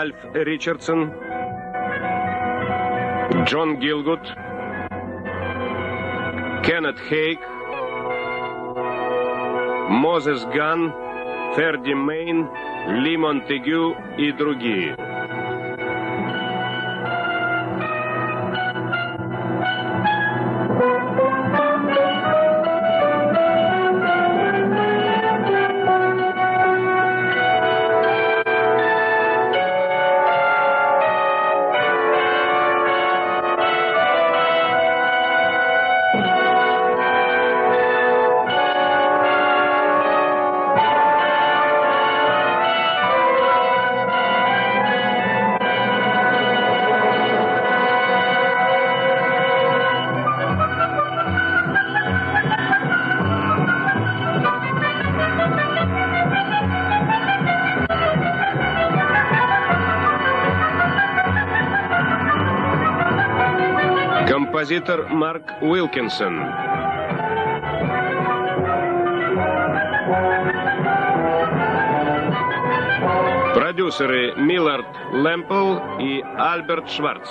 Ральф Ричардсон, Джон Гилгут, Кеннет Хейк, Мозес Ган, Ферди Мейн, Ли Монтегю и другие. Композитор Марк Уилкинсон. Продюсеры Миллард Лэмпл и Альберт Шварц.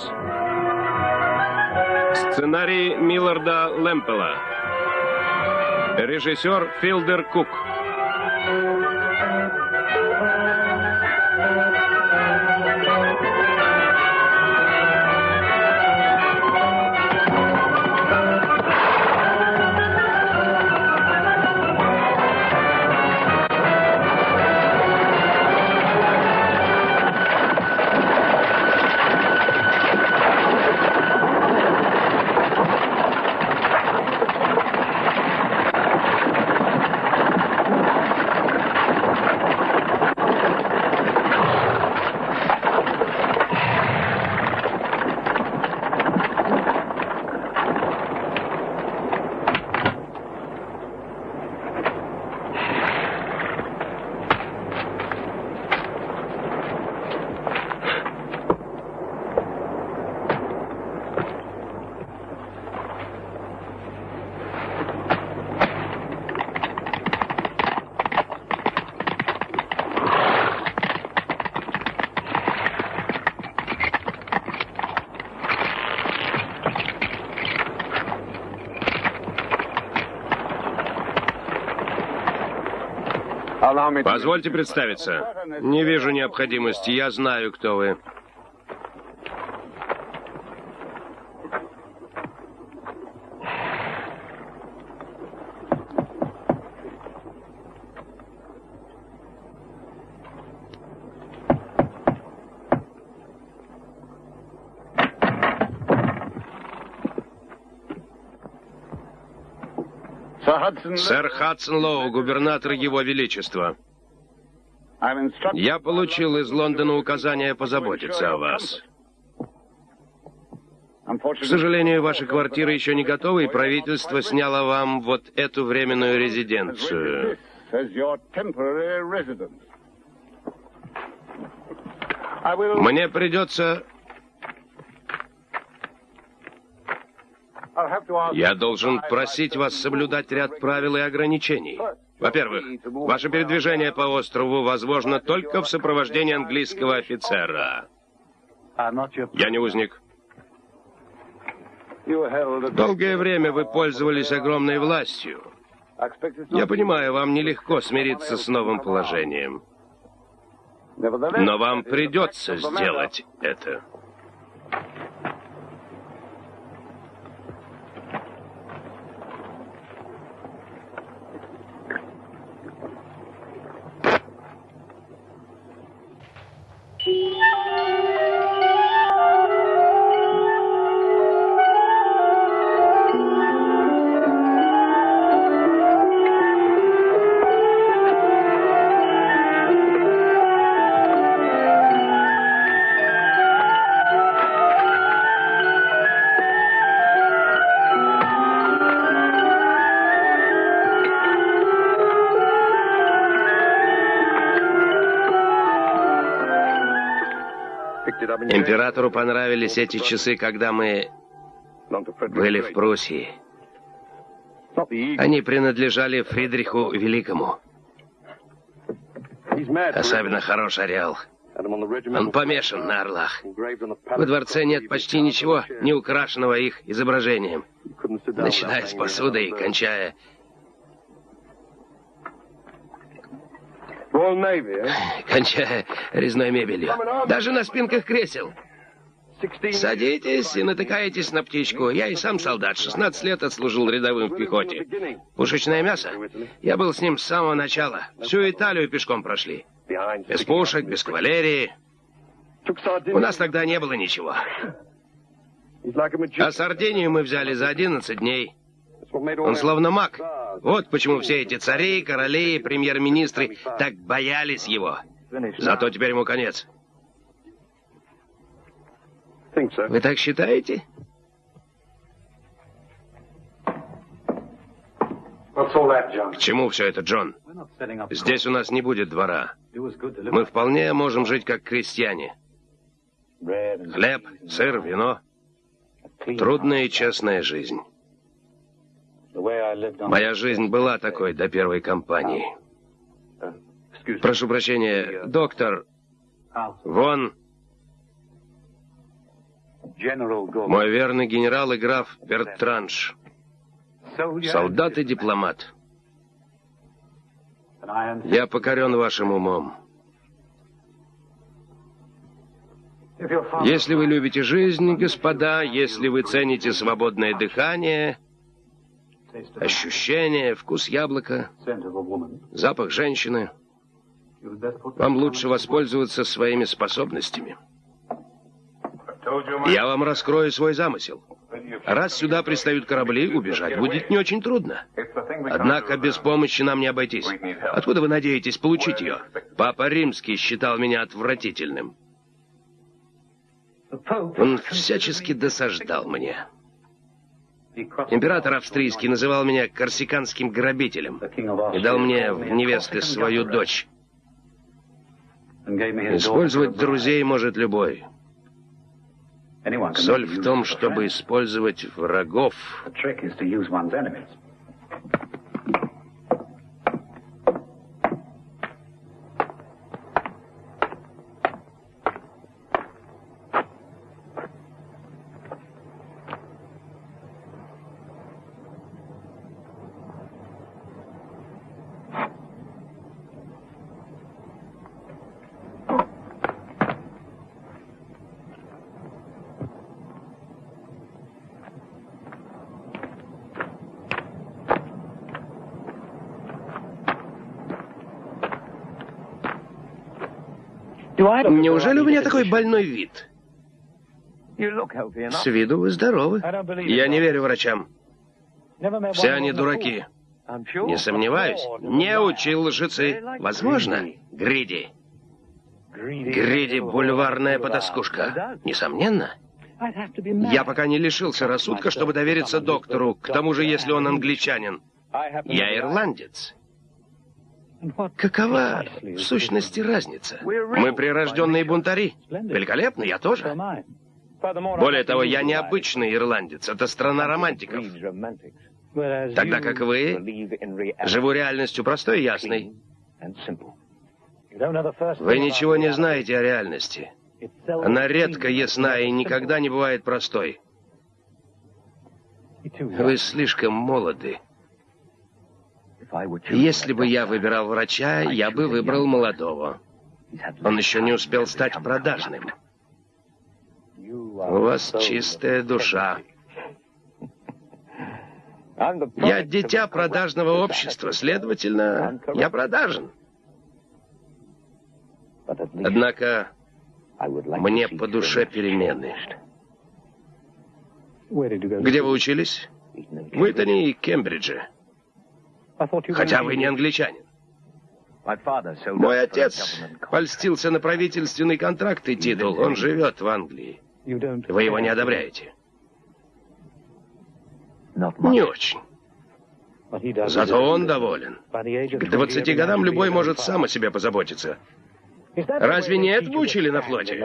Сценарий Милларда Лэмпела. Режиссер Филдер Кук. Позвольте представиться. Не вижу необходимости. Я знаю, кто вы. Сэр Хадсон Лоу, губернатор Его Величества. Я получил из Лондона указание позаботиться о вас. К сожалению, ваша квартира еще не готова, и правительство сняло вам вот эту временную резиденцию. Мне придется Я должен просить вас соблюдать ряд правил и ограничений. Во-первых, ваше передвижение по острову возможно только в сопровождении английского офицера. Я не узник. Долгое время вы пользовались огромной властью. Я понимаю, вам нелегко смириться с новым положением. Но вам придется сделать это. Императору понравились эти часы, когда мы были в Пруссии. Они принадлежали Фридриху Великому. Особенно хорош орел. Он помешан на орлах. Во дворце нет почти ничего, не украшенного их изображением. Начиная с посуды и кончая... Кончая резной мебелью. Даже на спинках кресел. Садитесь и натыкаетесь на птичку. Я и сам солдат. 16 лет отслужил рядовым в пехоте. Пушечное мясо. Я был с ним с самого начала. Всю Италию пешком прошли. Без пушек, без кавалерии. У нас тогда не было ничего. А Сардинию мы взяли за 11 дней. Он словно маг. Вот почему все эти цари, короли, премьер-министры так боялись его. Зато теперь ему конец. Вы так считаете? К чему все это, Джон? Здесь у нас не будет двора. Мы вполне можем жить как крестьяне. Хлеб, сыр, вино. Трудная и честная жизнь. Моя жизнь была такой до первой кампании. Прошу прощения, доктор. Вон мой верный генерал и граф Бертранш. Солдат и дипломат. Я покорен вашим умом. Если вы любите жизнь, господа, если вы цените свободное дыхание, ощущение, вкус яблока, запах женщины, вам лучше воспользоваться своими способностями. Я вам раскрою свой замысел. Раз сюда пристают корабли, убежать будет не очень трудно. Однако без помощи нам не обойтись. Откуда вы надеетесь получить ее? Папа Римский считал меня отвратительным. Он всячески досаждал мне. Император австрийский называл меня корсиканским грабителем и дал мне в невесты свою дочь. Использовать друзей может любой. Соль в том, чтобы использовать врагов. Неужели у меня такой больной вид? С виду вы здоровы. Я не верю врачам. Все они дураки. Не сомневаюсь. Не учил лжецы. Возможно, Гриди. Гриди — бульварная потаскушка. Несомненно. Я пока не лишился рассудка, чтобы довериться доктору, к тому же, если он англичанин. Я ирландец. Какова в сущности разница? Мы прирожденные бунтари. Великолепно, я тоже. Более того, я не обычный ирландец. Это страна романтиков. Тогда как вы, живу реальностью простой и ясной. Вы ничего не знаете о реальности. Она редко ясна и никогда не бывает простой. Вы слишком молоды. Если бы я выбирал врача, я бы выбрал молодого. Он еще не успел стать продажным. У вас чистая душа. Я дитя продажного общества, следовательно, я продажен. Однако мне по душе перемены. Где вы учились? В Итоне и Кембридже. Хотя вы не англичанин. Мой отец польстился на правительственный контракт и титул. Он живет в Англии. Вы его не одобряете? Не очень. Зато он доволен. К 20 годам любой может сам о себе позаботиться. Разве не это учили на флоте?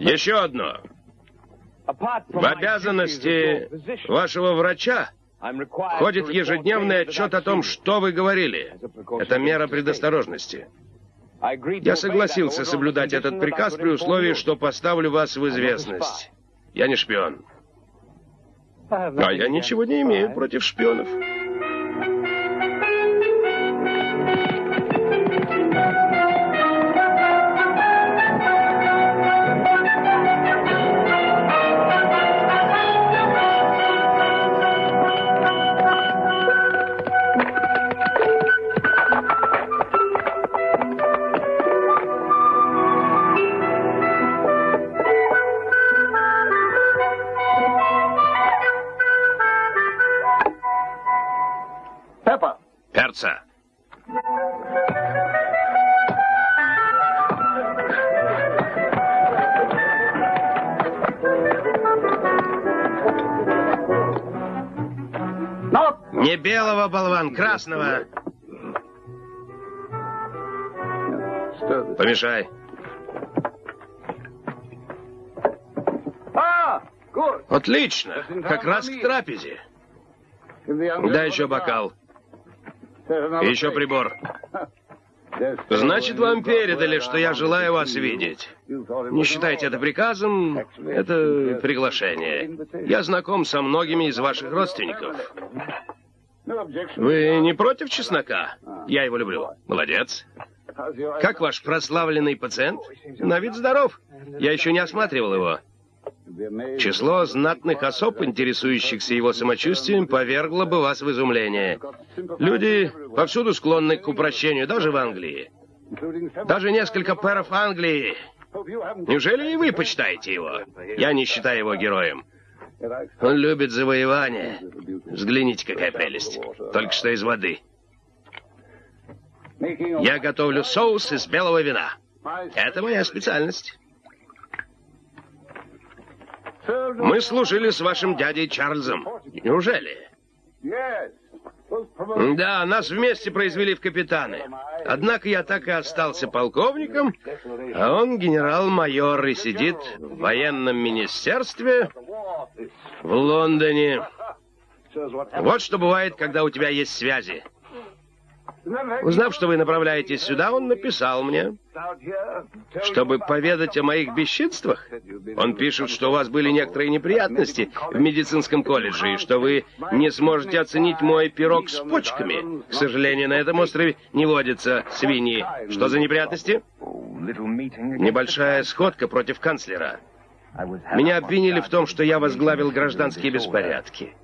Еще одно. В обязанности вашего врача Входит ежедневный отчет о том, что вы говорили. Это мера предосторожности. Я согласился соблюдать этот приказ при условии, что поставлю вас в известность. Я не шпион. А я ничего не имею против шпионов. Красного. Помешай. Отлично. Как раз к трапезе. Дай еще бокал. И еще прибор. Значит, вам передали, что я желаю вас видеть. Не считайте это приказом, это приглашение. Я знаком со многими из ваших родственников. Вы не против чеснока? Я его люблю. Молодец. Как ваш прославленный пациент? На вид здоров. Я еще не осматривал его. Число знатных особ, интересующихся его самочувствием, повергло бы вас в изумление. Люди повсюду склонны к упрощению, даже в Англии. Даже несколько пэров Англии. Неужели и вы почитаете его? Я не считаю его героем. Он любит завоевание. Взгляните, какая прелесть. Только что из воды. Я готовлю соус из белого вина. Это моя специальность. Мы служили с вашим дядей Чарльзом. Неужели? Да, нас вместе произвели в капитаны. Однако я так и остался полковником, а он генерал-майор и сидит в военном министерстве в Лондоне. Вот что бывает, когда у тебя есть связи. Узнав, что вы направляетесь сюда, он написал мне, чтобы поведать о моих бесчинствах. Он пишет, что у вас были некоторые неприятности в медицинском колледже, и что вы не сможете оценить мой пирог с почками. К сожалению, на этом острове не водятся свиньи. Что за неприятности? Небольшая сходка против канцлера. Меня обвинили в том, что я возглавил гражданские беспорядки.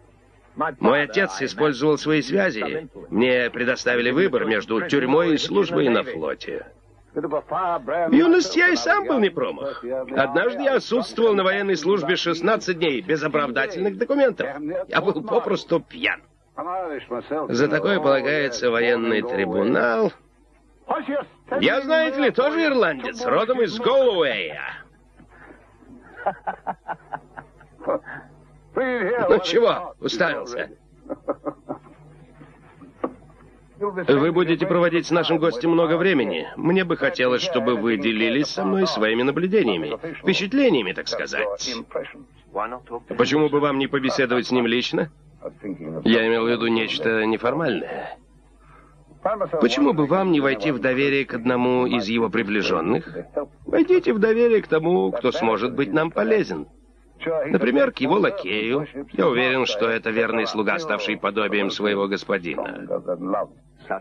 Мой отец использовал свои связи. Мне предоставили выбор между тюрьмой и службой на флоте. В юности я и сам был не промах. Однажды я отсутствовал на военной службе 16 дней без оправдательных документов. Я был попросту пьян. За такое полагается военный трибунал. Я, знаете ли, тоже ирландец, родом из Голуэя. Ну чего, уставился? Вы будете проводить с нашим гостем много времени. Мне бы хотелось, чтобы вы делились со мной своими наблюдениями, впечатлениями, так сказать. Почему бы вам не побеседовать с ним лично? Я имел в виду нечто неформальное. Почему бы вам не войти в доверие к одному из его приближенных? Войдите в доверие к тому, кто сможет быть нам полезен. Например, к его лакею. Я уверен, что это верный слуга, ставший подобием своего господина.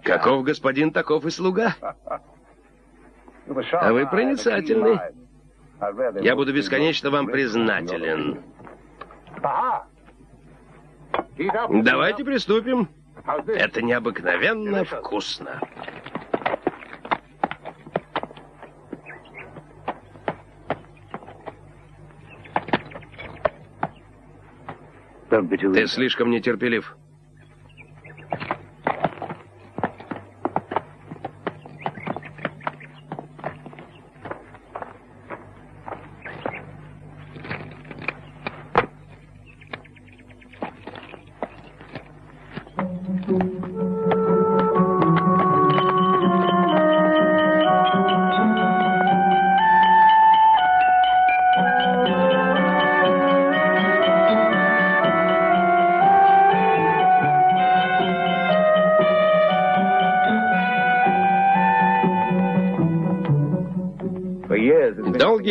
Каков господин, таков и слуга. А вы проницательный. Я буду бесконечно вам признателен. Давайте приступим. Это необыкновенно вкусно. Ты слишком нетерпелив.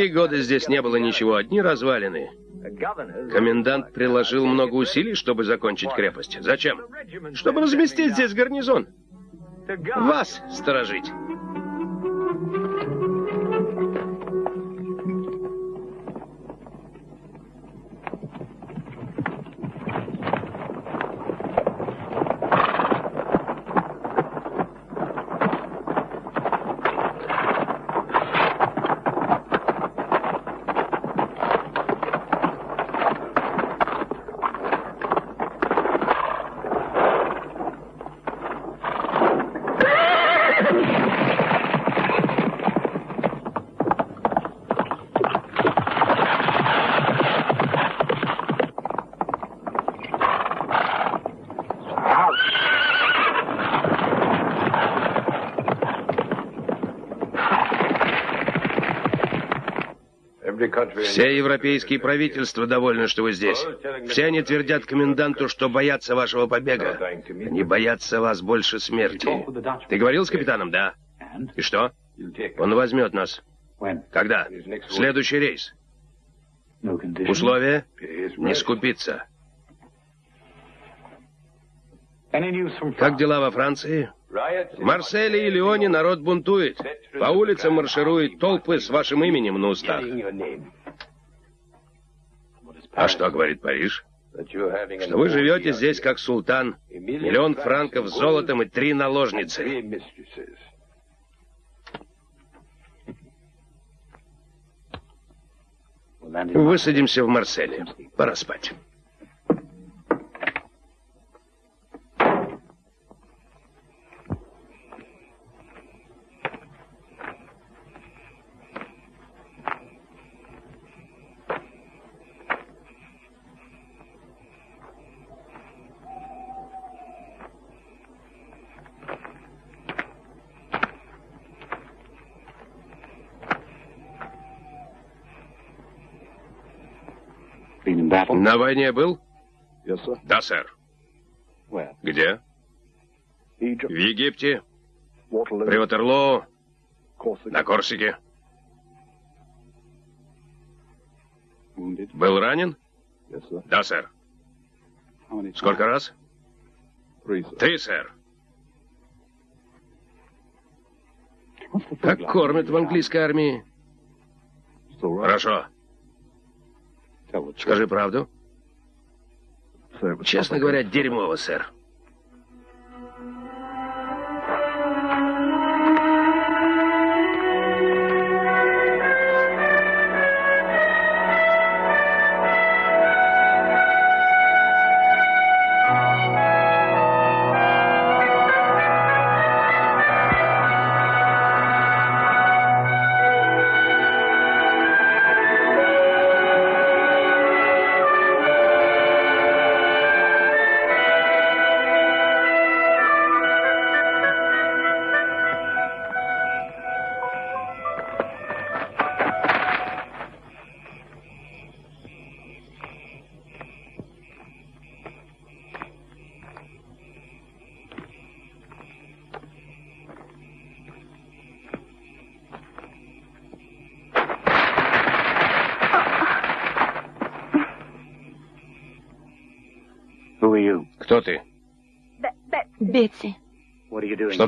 Многие годы здесь не было ничего, одни развалины. Комендант приложил много усилий, чтобы закончить крепость. Зачем? Чтобы разместить здесь гарнизон. Вас сторожить. Все европейские правительства довольны, что вы здесь. Все они твердят коменданту, что боятся вашего побега. Они боятся вас больше смерти. Ты говорил с капитаном? Да. И что? Он возьмет нас. Когда? Следующий рейс. Условия? Не скупиться. Как дела во Франции? В Марселе и Лионе народ бунтует. По улицам маршируют толпы с вашим именем на устах. Что говорит Париж? Что вы живете здесь как султан, миллион франков золотом и три наложницы. Высадимся в Марселе. Пора спать. На войне был? Да, сэр. Где? В Египте, при Ватерлоо, на Корсике. Был ранен? Да, сэр. Сколько раз? Три, сэр. Как кормят в английской армии? Хорошо. Скажи правду. Честно говоря, дерьмово, сэр.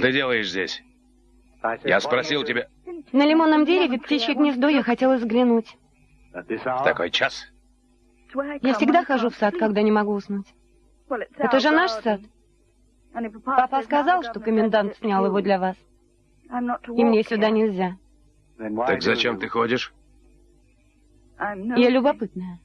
Ты делаешь здесь? Я спросил тебя... На лимонном дереве птичье гнездо я хотела взглянуть. В такой час? Я всегда хожу в сад, когда не могу уснуть. Это же наш сад. Папа сказал, что комендант снял его для вас. И мне сюда нельзя. Так зачем ты ходишь? Я любопытная.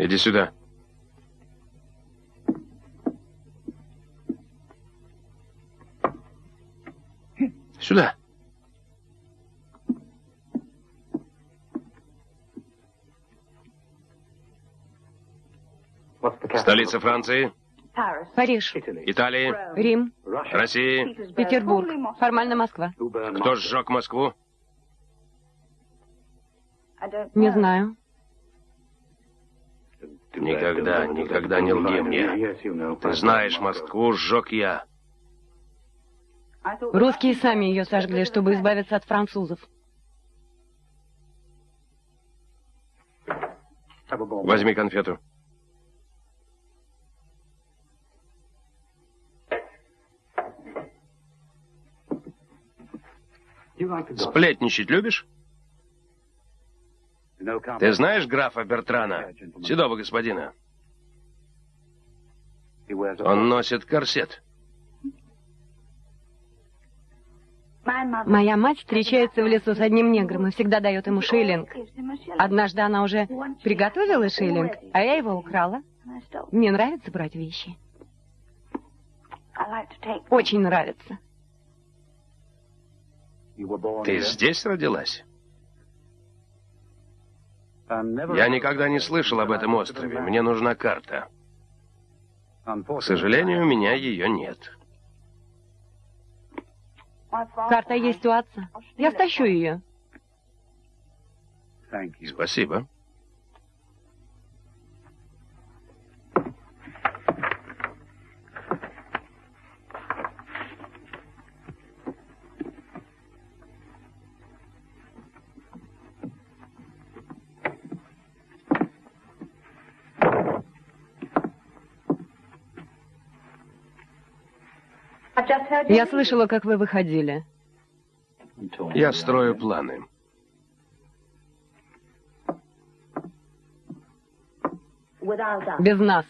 Иди сюда. Сюда. Столица Франции, Париж, Италии, Рим, России. Петербург. Формально Москва. Кто сжег Москву? Не знаю. Никогда, никогда не лги мне. Ты знаешь, Москву сжег я. Русские сами ее сожгли, чтобы избавиться от французов. Возьми конфету. Сплетничать любишь? Ты знаешь графа Бертрана, седого господина? Он носит корсет. Моя мать встречается в лесу с одним негром и всегда дает ему шиллинг. Однажды она уже приготовила шиллинг, а я его украла. Мне нравится брать вещи. Очень нравится. Ты здесь родилась? Я никогда не слышал об этом острове. Мне нужна карта. К сожалению, у меня ее нет. Карта есть у отца. Я стащу ее. Спасибо. Я слышала, как вы выходили. Я строю планы. Без нас.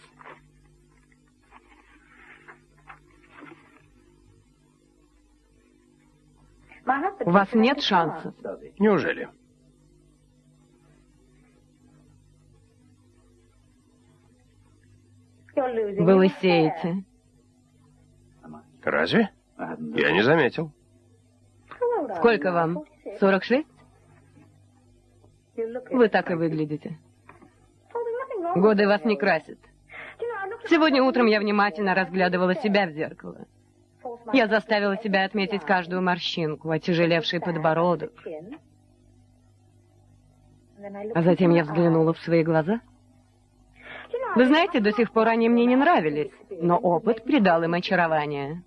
У вас нет шансов. Неужели? Вы лысеете. Разве? Я не заметил. Сколько вам? 46? Вы так и выглядите. Годы вас не красят. Сегодня утром я внимательно разглядывала себя в зеркало. Я заставила себя отметить каждую морщинку, отяжелевший подбородок. А затем я взглянула в свои глаза. Вы знаете, до сих пор они мне не нравились, но опыт придал им очарование.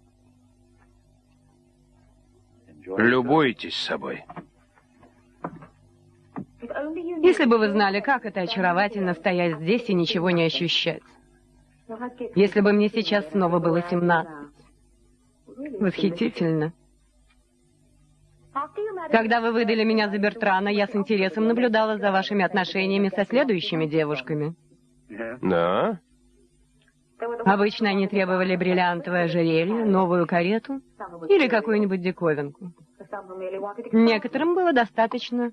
Любуйтесь собой. Если бы вы знали, как это очаровательно стоять здесь и ничего не ощущать. Если бы мне сейчас снова было 17. Восхитительно. Когда вы выдали меня за Бертрана, я с интересом наблюдала за вашими отношениями со следующими девушками. Да? Обычно они требовали бриллиантовое ожерелье, новую карету или какую-нибудь диковинку. Некоторым было достаточно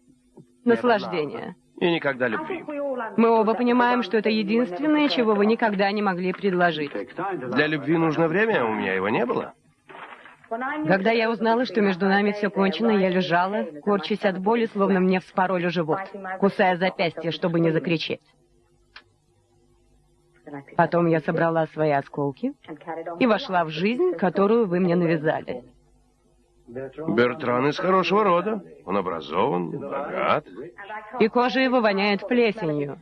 наслаждения. И никогда любви. Мы оба понимаем, что это единственное, чего вы никогда не могли предложить. Для любви нужно время, а у меня его не было. Когда я узнала, что между нами все кончено, я лежала, корчась от боли, словно мне вспороли живот, кусая запястье, чтобы не закричать. Потом я собрала свои осколки и вошла в жизнь, которую вы мне навязали. Бертран из хорошего рода. Он образован, богат. И кожа его воняет плесенью.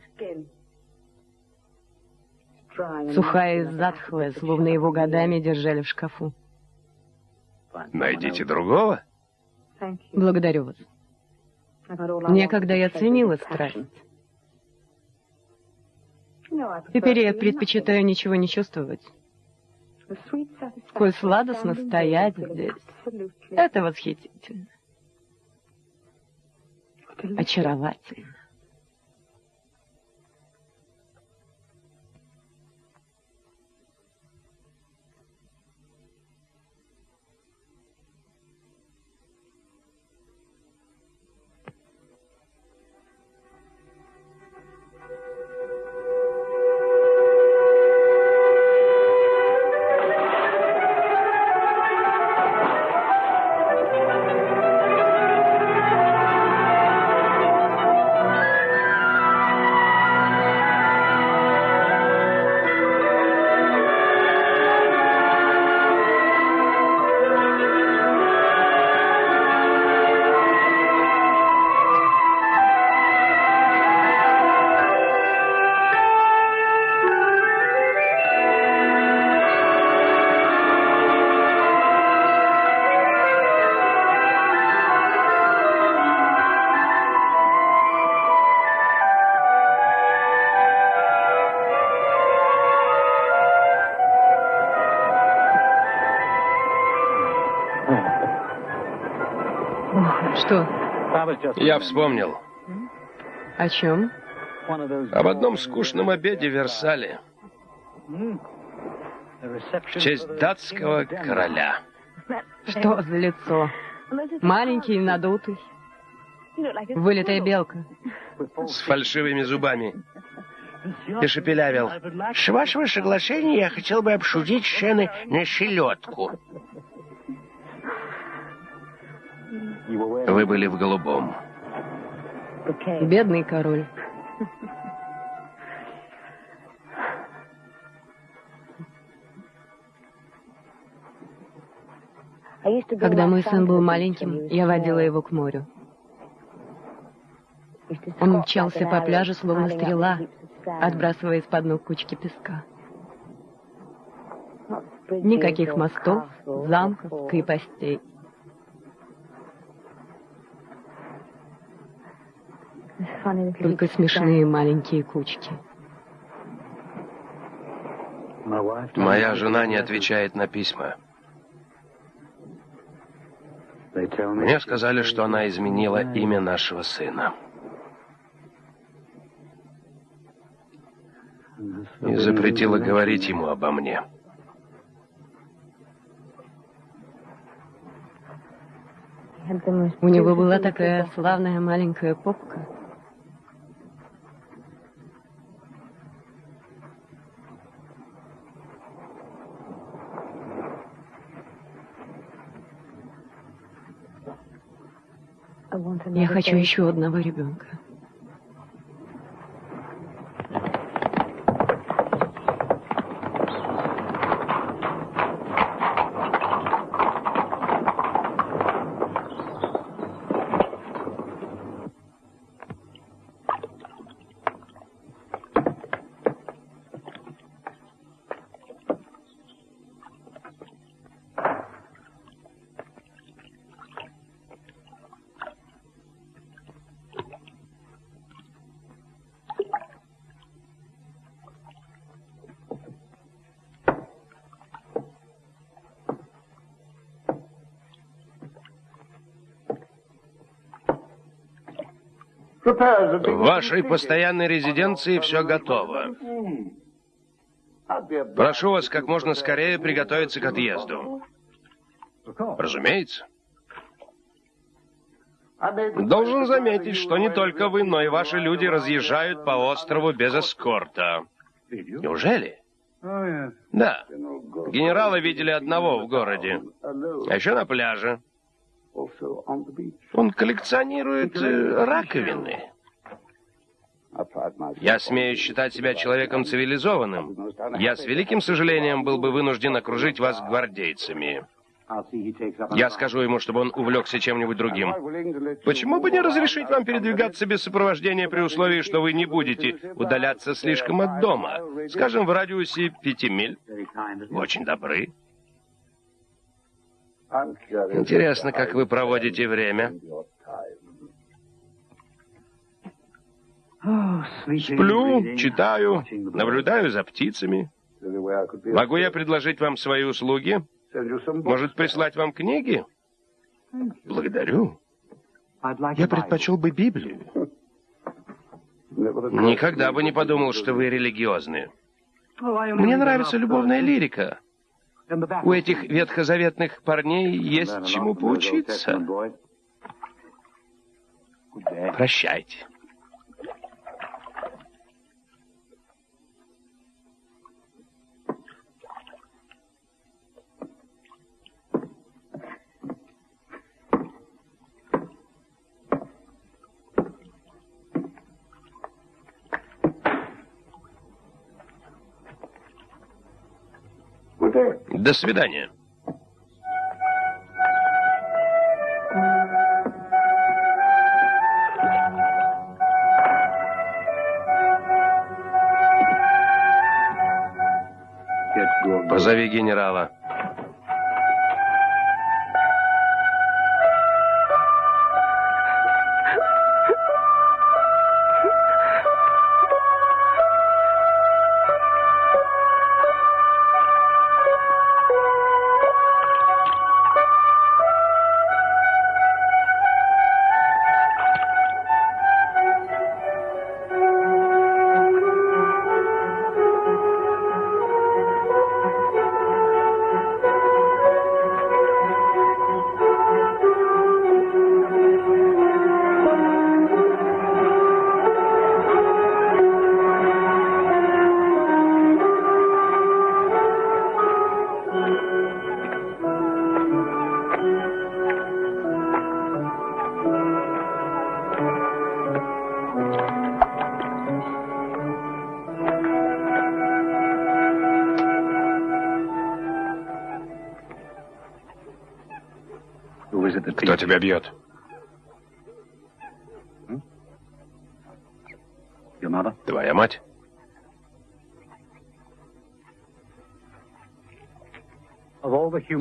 Сухая и затхлая, словно его годами держали в шкафу. Найдите другого. Благодарю вас. Некогда я ценила страсть. Теперь я предпочитаю ничего не чувствовать. Сколь сладостно стоять здесь. Это восхитительно. Очаровательно. Я вспомнил. О чем? Об одном скучном обеде в Версале. В честь датского короля. Что за лицо? Маленький и надутый. Вылитая белка. С фальшивыми зубами. И шепелявил. С вашего соглашения я хотел бы обсудить шены на селедку. Были в голубом. Бедный король. Когда мой сын был маленьким, я водила его к морю. Он мчался по пляжу, словно стрела, отбрасывая из-под ног кучки песка. Никаких мостов, замков, крепостей. Только смешные маленькие кучки. Моя жена не отвечает на письма. Мне сказали, что она изменила имя нашего сына. И запретила говорить ему обо мне. У него была такая славная маленькая попка. Я хочу еще одного ребенка. В вашей постоянной резиденции все готово. Прошу вас как можно скорее приготовиться к отъезду. Разумеется. Должен заметить, что не только вы, но и ваши люди разъезжают по острову без эскорта. Неужели? Да. Генерала видели одного в городе. А еще на пляже. Он коллекционирует э, раковины. Я смею считать себя человеком цивилизованным. Я с великим сожалением был бы вынужден окружить вас гвардейцами. Я скажу ему, чтобы он увлекся чем-нибудь другим. Почему бы не разрешить вам передвигаться без сопровождения при условии, что вы не будете удаляться слишком от дома? Скажем, в радиусе пяти миль. Очень добры. Интересно, как вы проводите время. Сплю, читаю, наблюдаю за птицами. Могу я предложить вам свои услуги? Может, прислать вам книги? Благодарю. Я предпочел бы Библию. Никогда бы не подумал, что вы религиозны. Мне нравится любовная лирика. У этих ветхозаветных парней есть чему поучиться. Прощайте. До свидания. Позови генерала. Тебя бьет? Твоя мать?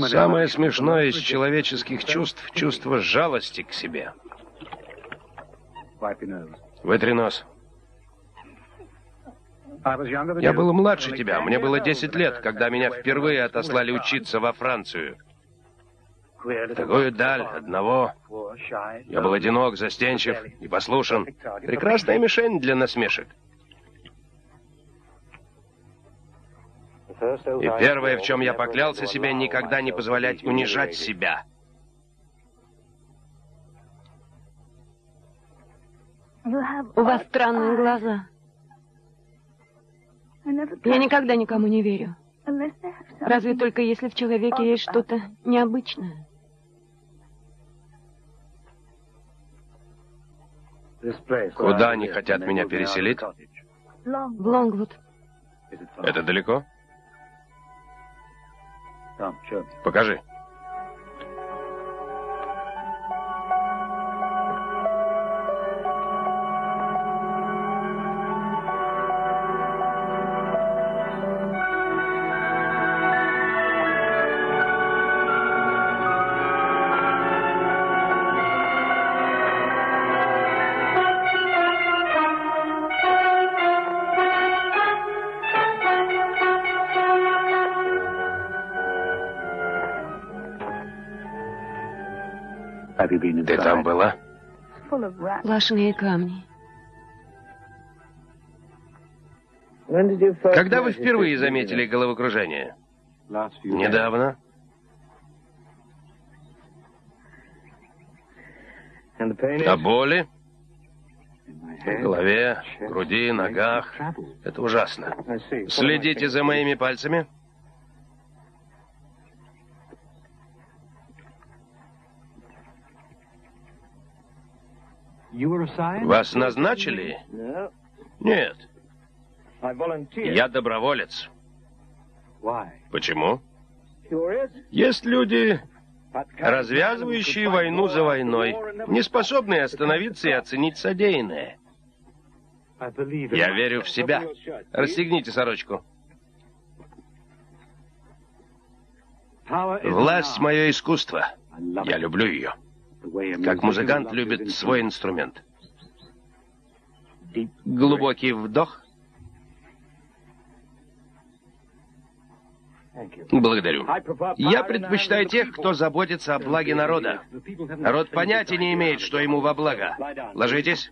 Самое смешное из человеческих чувств — чувство жалости к себе. Вытри нос. Я был младше тебя. Мне было 10 лет, когда меня впервые отослали учиться во Францию. Такую даль одного. Я был одинок, застенчив и послушен. Прекрасная мишень для насмешек. И первое, в чем я поклялся себе, никогда не позволять унижать себя. У вас странные глаза. Я никогда никому не верю. Разве только если в человеке есть что-то необычное. Куда они хотят меня переселить? В Лонгвуд. Это далеко? Покажи. Ты там была? Сплошные камни. Когда вы впервые заметили головокружение? Недавно. А боли? В голове, груди, ногах. Это ужасно. Следите за моими пальцами. Вас назначили? Нет. Я доброволец. Почему? Есть люди, развязывающие войну за войной, не способные остановиться и оценить содеянное. Я верю в себя. Расстегните сорочку. Власть — мое искусство. Я люблю ее как музыкант любит свой инструмент. Глубокий вдох. Благодарю. Я предпочитаю тех, кто заботится о благе народа. Народ понятия не имеет, что ему во благо. Ложитесь.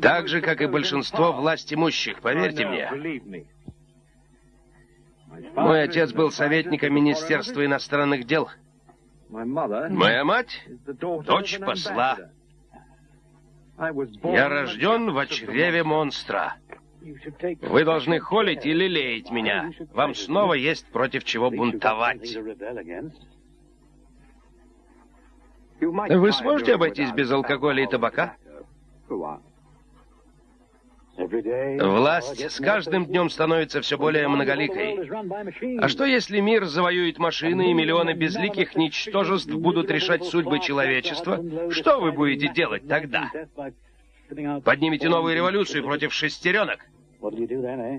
Так же, как и большинство власть имущих, поверьте мне. Мой отец был советником Министерства иностранных дел. Моя мать — дочь посла. Я рожден в чреве монстра. Вы должны холить и лелеять меня. Вам снова есть против чего бунтовать. Вы сможете обойтись без алкоголя и табака? Власть с каждым днем становится все более многоликой. А что, если мир завоюет машины, и миллионы безликих ничтожеств будут решать судьбы человечества? Что вы будете делать тогда? Поднимете новую революцию против шестеренок?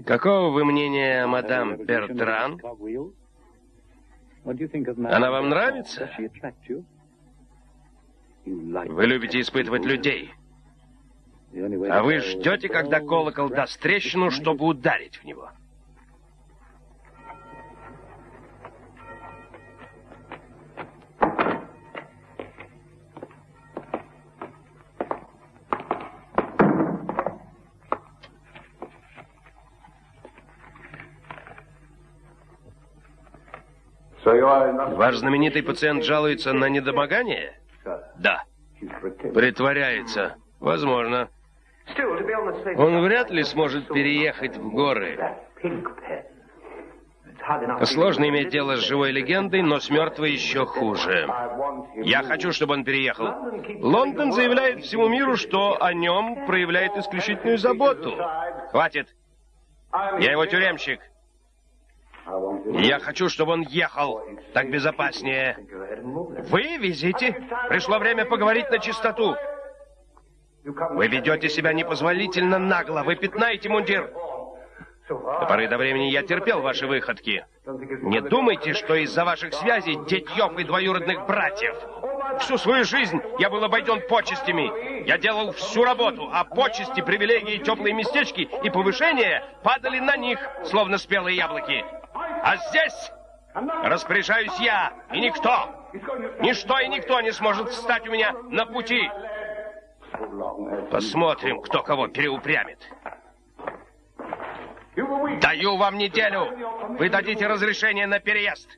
Какого вы мнения, мадам Бертран? Она вам нравится? Вы любите испытывать людей. А вы ждете, когда колокол даст трещину, чтобы ударить в него. Ваш знаменитый пациент жалуется на недомогание? Да. Притворяется. Возможно. Он вряд ли сможет переехать в горы. Сложно иметь дело с живой легендой, но с мертвой еще хуже. Я хочу, чтобы он переехал. Лондон заявляет всему миру, что о нем проявляет исключительную заботу. Хватит. Я его тюремщик. Я хочу, чтобы он ехал. Так безопаснее. Вы везите? Пришло время поговорить на чистоту. Вы ведете себя непозволительно нагло. Вы пятнаете мундир. До поры до времени я терпел ваши выходки. Не думайте, что из-за ваших связей, детьев и двоюродных братьев. Всю свою жизнь я был обойден почестями. Я делал всю работу, а почести, привилегии, теплые местечки и повышения падали на них, словно спелые яблоки. А здесь распоряжаюсь я, и никто, ничто и никто не сможет встать у меня на пути. Посмотрим, кто кого переупрямит. Даю вам неделю. Вы дадите разрешение на переезд.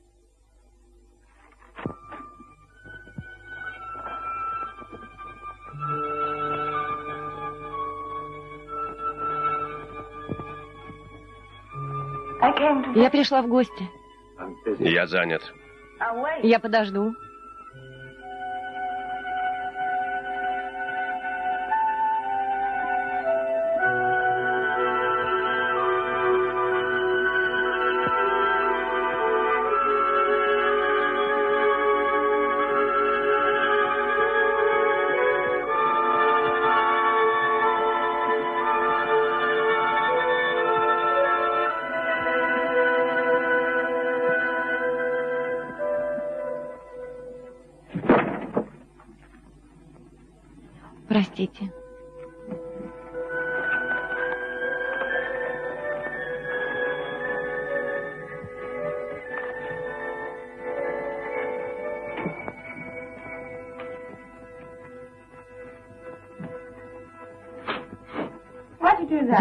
Я пришла в гости. Я занят. Я подожду.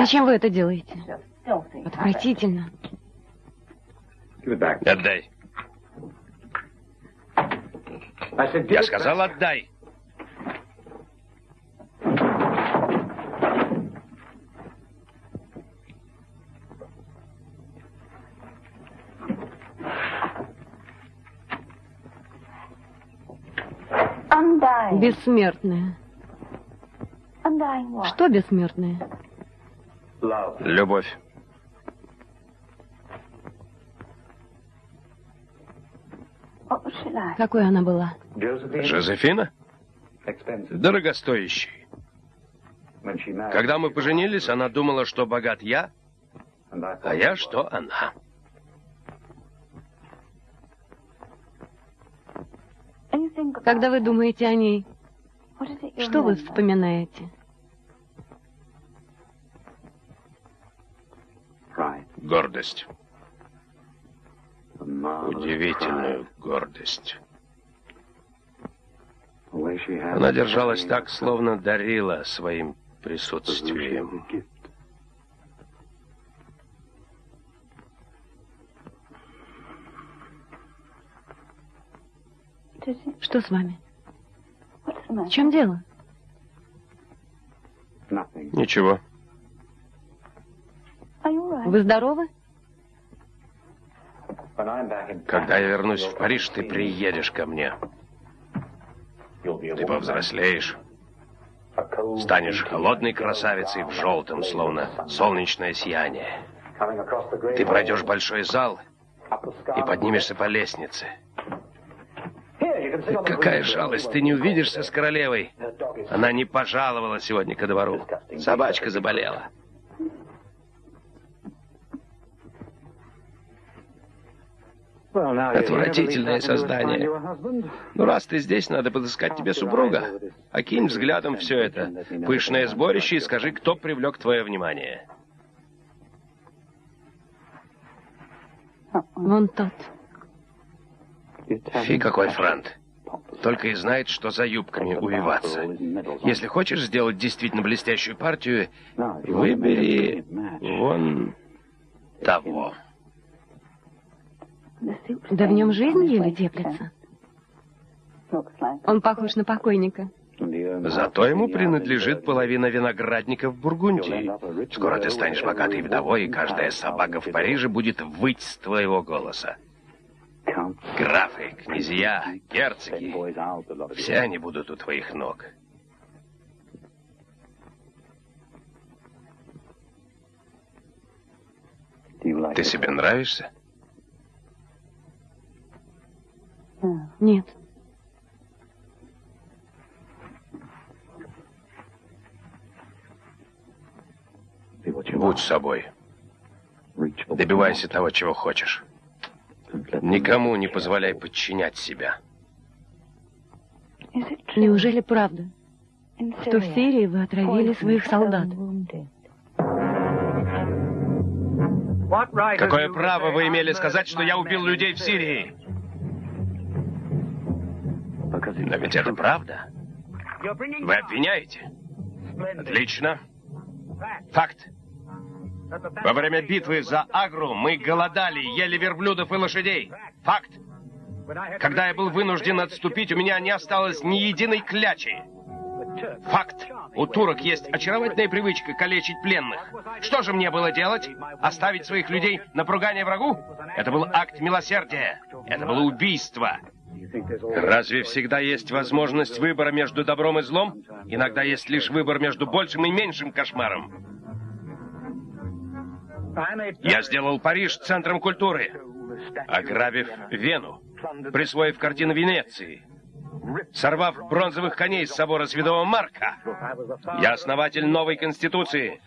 Зачем вы это делаете? Отвратительно. Отдай. Я сказал, отдай. Бессмертная. Что бессмертная? Любовь. Какой она была? Жозефина? Дорогостоящей. Когда мы поженились, она думала, что богат я, а я, что она. Когда вы думаете о ней, что вы вспоминаете? Гордость. Удивительную гордость. Она держалась так, словно дарила своим присутствием. Что с вами? В чем дело? Ничего. Вы здоровы? Когда я вернусь в Париж, ты приедешь ко мне. Ты повзрослеешь. Станешь холодной красавицей в желтом, словно солнечное сияние. Ты пройдешь большой зал и поднимешься по лестнице. Какая жалость, ты не увидишься с королевой. Она не пожаловала сегодня ко двору. Собачка заболела. Отвратительное создание. Ну, раз ты здесь, надо подыскать тебе супруга. Окинь взглядом все это. Пышное сборище и скажи, кто привлек твое внимание. Вон тот. Фи, какой франт. Только и знает, что за юбками увиваться. Если хочешь сделать действительно блестящую партию, выбери вон того. Да в нем жизнь еле теплится. Он похож на покойника. Зато ему принадлежит половина виноградника в Бургундии. Скоро ты станешь богатой вдовой, и каждая собака в Париже будет выть с твоего голоса. Графы, князья, герцоги, все они будут у твоих ног. Ты себе нравишься? Нет. Будь собой. Добивайся того, чего хочешь. Никому не позволяй подчинять себя. Неужели правда, что в Сирии вы отравили своих солдат? Какое право вы имели сказать, что я убил людей в Сирии? Но ведь это правда. Вы обвиняете? Отлично. Факт. Во время битвы за Агру мы голодали, ели верблюдов и лошадей. Факт. Когда я был вынужден отступить, у меня не осталось ни единой клячи. Факт. У турок есть очаровательная привычка калечить пленных. Что же мне было делать? Оставить своих людей на поругание врагу? Это был акт милосердия. Это было убийство. Разве всегда есть возможность выбора между добром и злом? Иногда есть лишь выбор между большим и меньшим кошмаром. Я сделал Париж центром культуры, ограбив Вену, присвоив картины Венеции, сорвав бронзовых коней с собора Святого Марка. Я основатель новой конституции.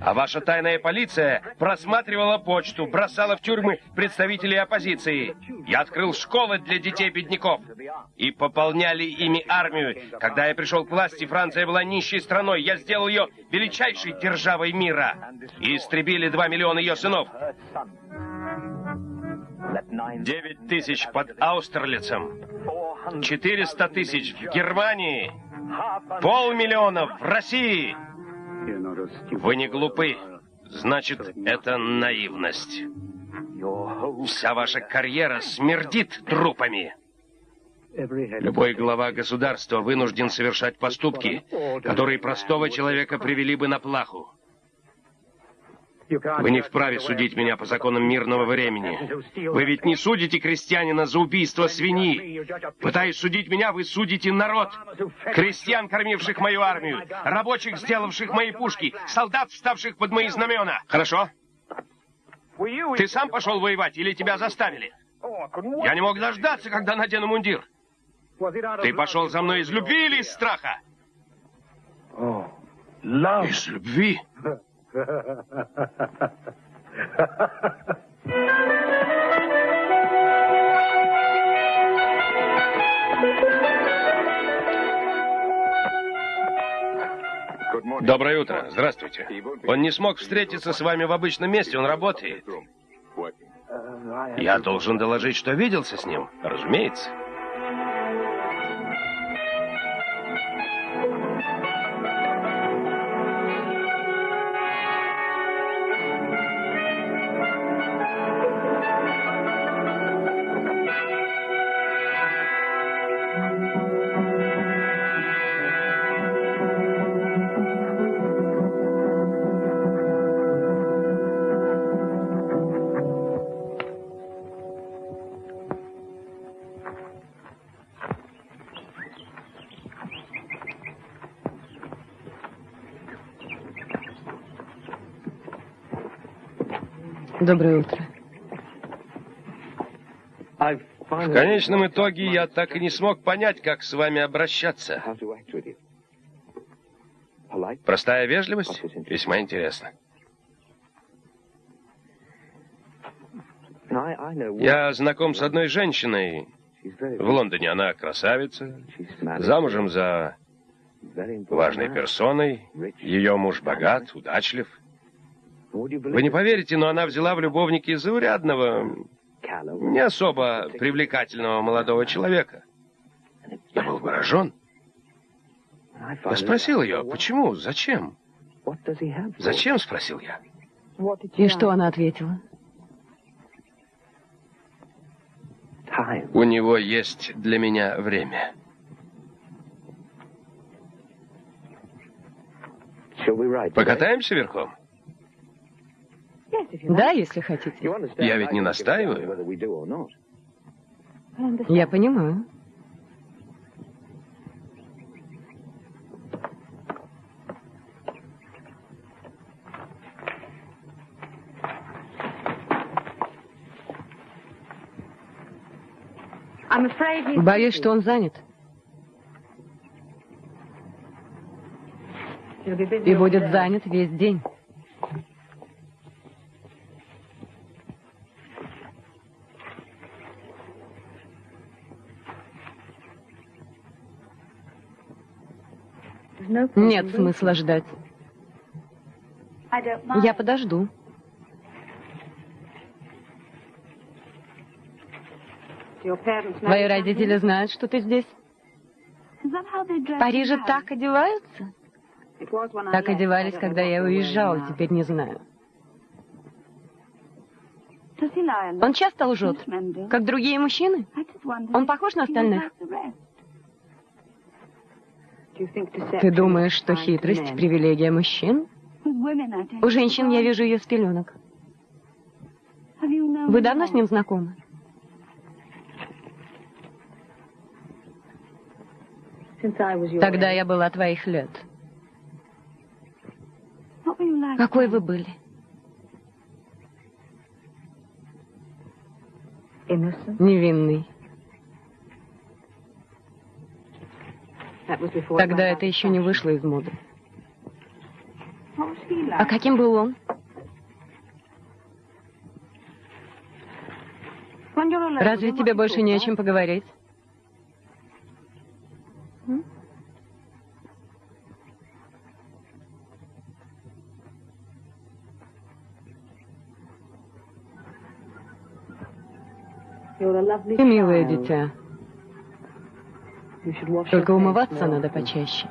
А ваша тайная полиция просматривала почту, бросала в тюрьмы представителей оппозиции. Я открыл школы для детей-бедняков. И пополняли ими армию. Когда я пришел к власти, Франция была нищей страной. Я сделал ее величайшей державой мира. И истребили два миллиона ее сынов. Девять тысяч под Аустерлицем. Четыреста тысяч в Германии. Полмиллиона в России. Вы не глупы. Значит, это наивность. Вся ваша карьера смердит трупами. Любой глава государства вынужден совершать поступки, которые простого человека привели бы на плаху. Вы не вправе судить меня по законам мирного времени. Вы ведь не судите крестьянина за убийство свиньи. Пытаясь судить меня, вы судите народ. Крестьян, кормивших мою армию, рабочих, сделавших мои пушки, солдат, вставших под мои знамена. Хорошо? Ты сам пошел воевать или тебя заставили? Я не мог дождаться, когда надену мундир. Ты пошел за мной из любви или из страха? Из любви? Доброе утро. Здравствуйте. Он не смог встретиться с вами в обычном месте, он работает. Я должен доложить, что виделся с ним, разумеется. Доброе утро. В конечном итоге я так и не смог понять, как с вами обращаться. Простая вежливость? Весьма интересно. Я знаком с одной женщиной в Лондоне. Она красавица, замужем за важной персоной. Ее муж богат, удачлив. Вы не поверите, но она взяла в любовники заурядного, не особо привлекательного молодого человека. Я был поражен. Я спросил ее, почему, зачем? Зачем, спросил я. И что она ответила? У него есть для меня время. Покатаемся верхом? Да, если хотите. Я ведь не настаиваю. Я понимаю. Боюсь, что он занят. И будет занят весь день. Нет смысла ждать. Я подожду. Твои родители знают, что ты здесь? В Париже так одеваются? Так одевались, когда я уезжала, теперь не знаю. Он часто лжет, как другие мужчины? Он похож на остальных? Ты думаешь, что хитрость — привилегия мужчин? У женщин я вижу ее с пеленок. Вы давно с ним знакомы? Тогда я была твоих лет. Какой вы были? Невинный. Тогда это еще не вышло из моды. А каким был он? Разве тебе больше не о чем поговорить? Ты милое дитя. Только умываться надо почаще.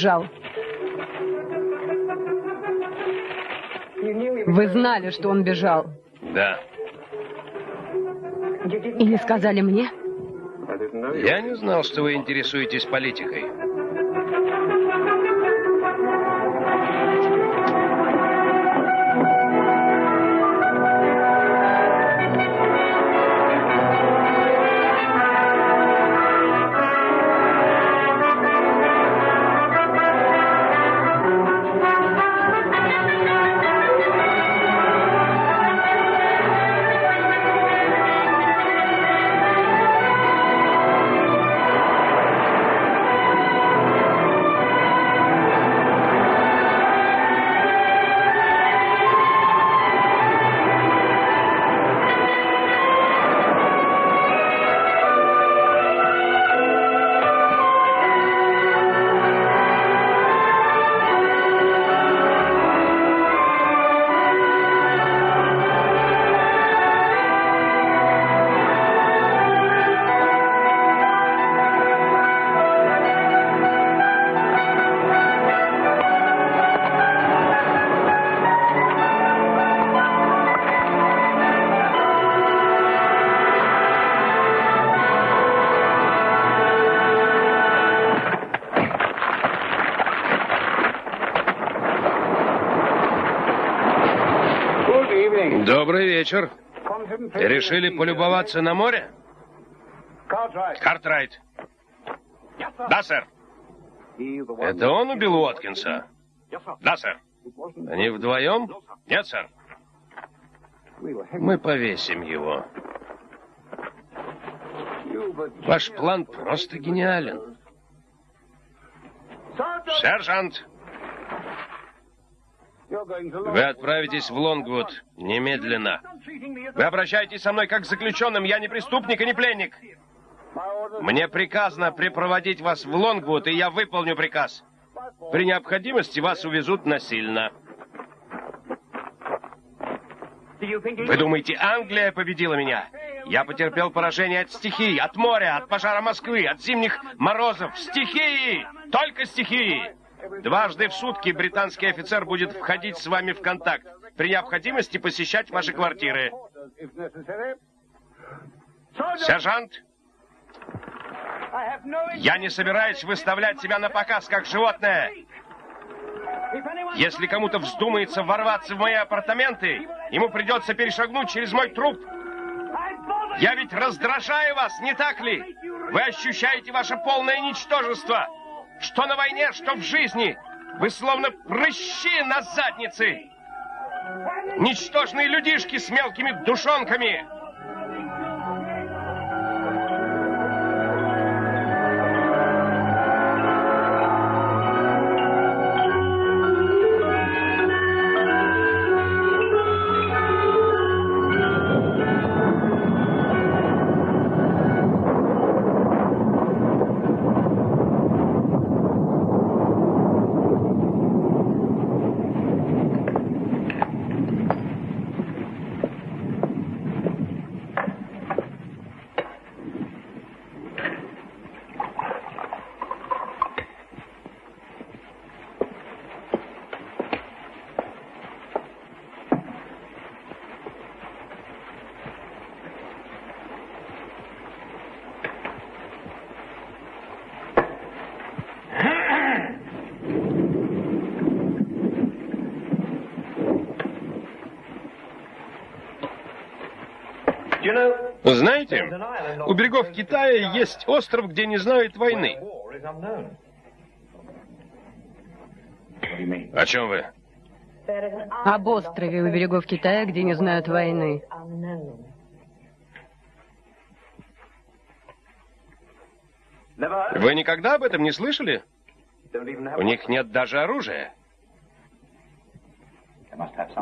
Бежал. Вы знали, что он бежал? Да. И не сказали мне? Я не знал, что вы интересуетесь политикой. Вечер. Решили полюбоваться на море? Картрайт. Да, сэр. Это он убил Уоткинса? Да, сэр. Они вдвоем? Нет, сэр. Мы повесим его. Ваш план просто гениален. Сержант! Вы отправитесь в Лонгвуд немедленно. Вы обращаетесь со мной как с заключенным. Я не преступник и не пленник. Мне приказано припроводить вас в Лонгвуд, и я выполню приказ. При необходимости вас увезут насильно. Вы думаете, Англия победила меня? Я потерпел поражение от стихий, от моря, от пожара Москвы, от зимних морозов. Стихии! Только стихии! Дважды в сутки британский офицер будет входить с вами в контакт. При необходимости посещать ваши квартиры. Сержант, я не собираюсь выставлять себя на показ как животное. Если кому-то вздумается ворваться в мои апартаменты, ему придется перешагнуть через мой труп. Я ведь раздражаю вас, не так ли? Вы ощущаете ваше полное ничтожество. Что на войне, что в жизни. Вы словно прыщи на заднице. Ничтожные людишки с мелкими душонками. Знаете, у берегов Китая есть остров, где не знают войны. О чем вы? Об острове у берегов Китая, где не знают войны. Вы никогда об этом не слышали? У них нет даже оружия.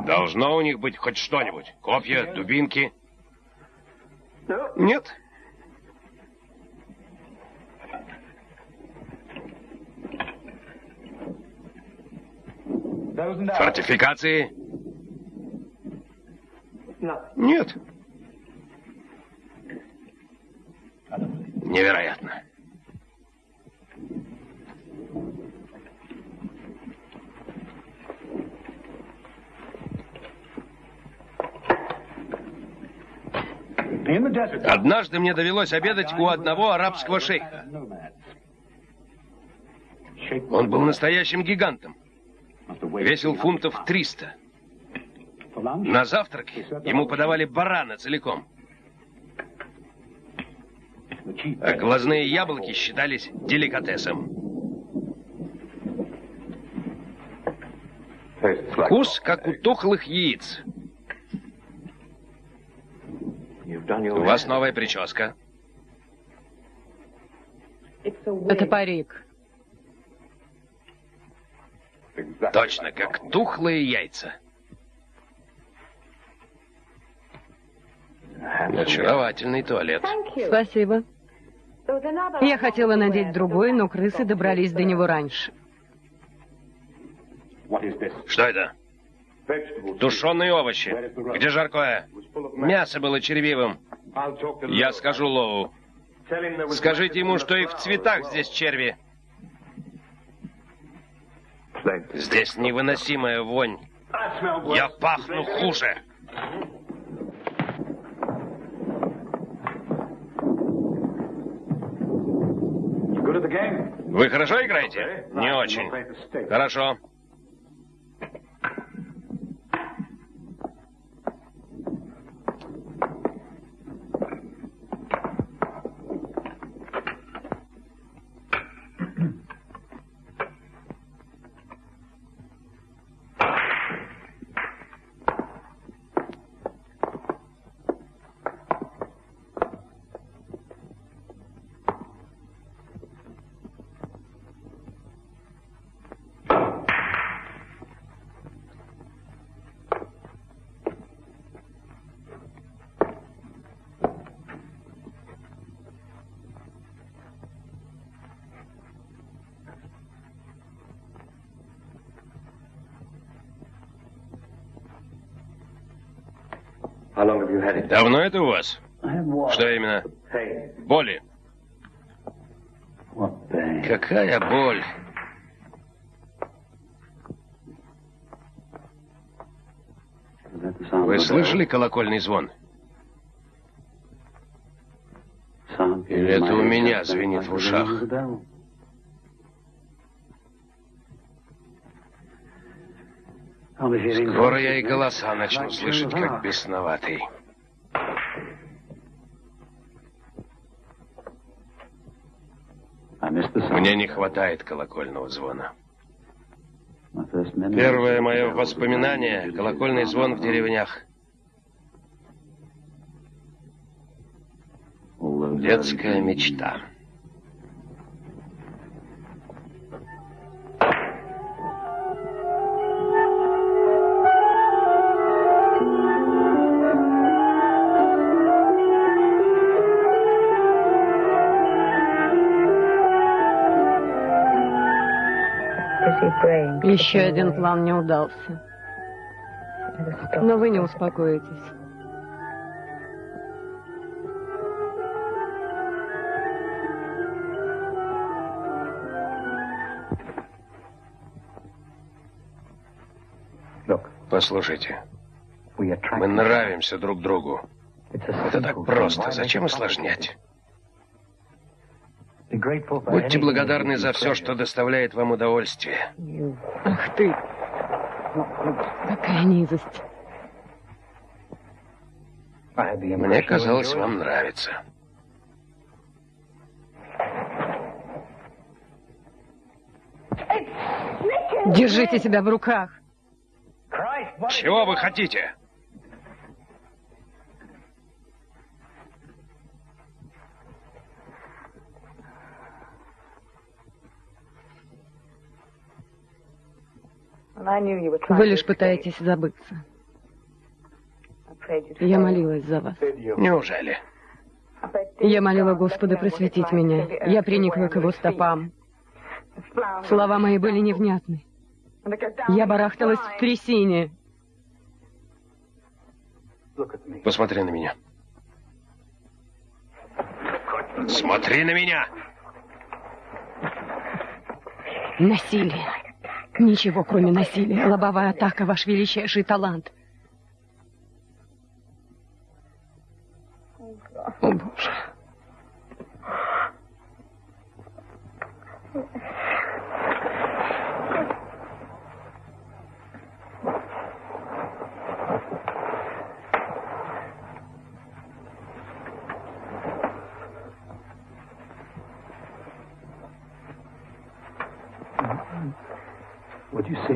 Должно у них быть хоть что-нибудь. Копья, дубинки. Нет. Фортификации? Нет. Невероятно. Однажды мне довелось обедать у одного арабского шейха. Он был настоящим гигантом. Весил фунтов 300. На завтрак ему подавали барана целиком. А глазные яблоки считались деликатесом. Вкус, как у тухлых яиц. У вас новая прическа. Это парик. Точно, как тухлые яйца. Очаровательный туалет. Спасибо. Я хотела надеть другой, но крысы добрались до него раньше. Что это? Тушеные овощи. Где жаркое? Мясо было червивым. Я скажу Лоу. Скажите ему, что и в цветах здесь черви. Здесь невыносимая вонь. Я пахну хуже. Вы хорошо играете? Не очень. Хорошо. Давно это у вас? Что именно? Боли. Какая боль? Вы слышали колокольный звон? Или это у меня звенит в ушах? Скоро я и голоса начну слышать, как бесноватый. Мне не хватает колокольного звона. Первое мое воспоминание — колокольный звон в деревнях. Детская мечта. Еще один план не удался. Но вы не успокоитесь. Послушайте, мы нравимся друг другу. Это так просто. Зачем усложнять? Будьте благодарны за все, что доставляет вам удовольствие. Ах ты! Какая низость. Мне казалось, вам нравится. Держите себя в руках. Чего вы хотите? Вы лишь пытаетесь забыться. Я молилась за вас. Неужели? Я молила Господа просветить меня. Я приникла к его стопам. Слова мои были невнятны. Я барахталась в трясине. Посмотри на меня. Смотри на меня! Насилие. Ничего, кроме насилия. Лобовая атака — ваш величайший талант. О, Боже.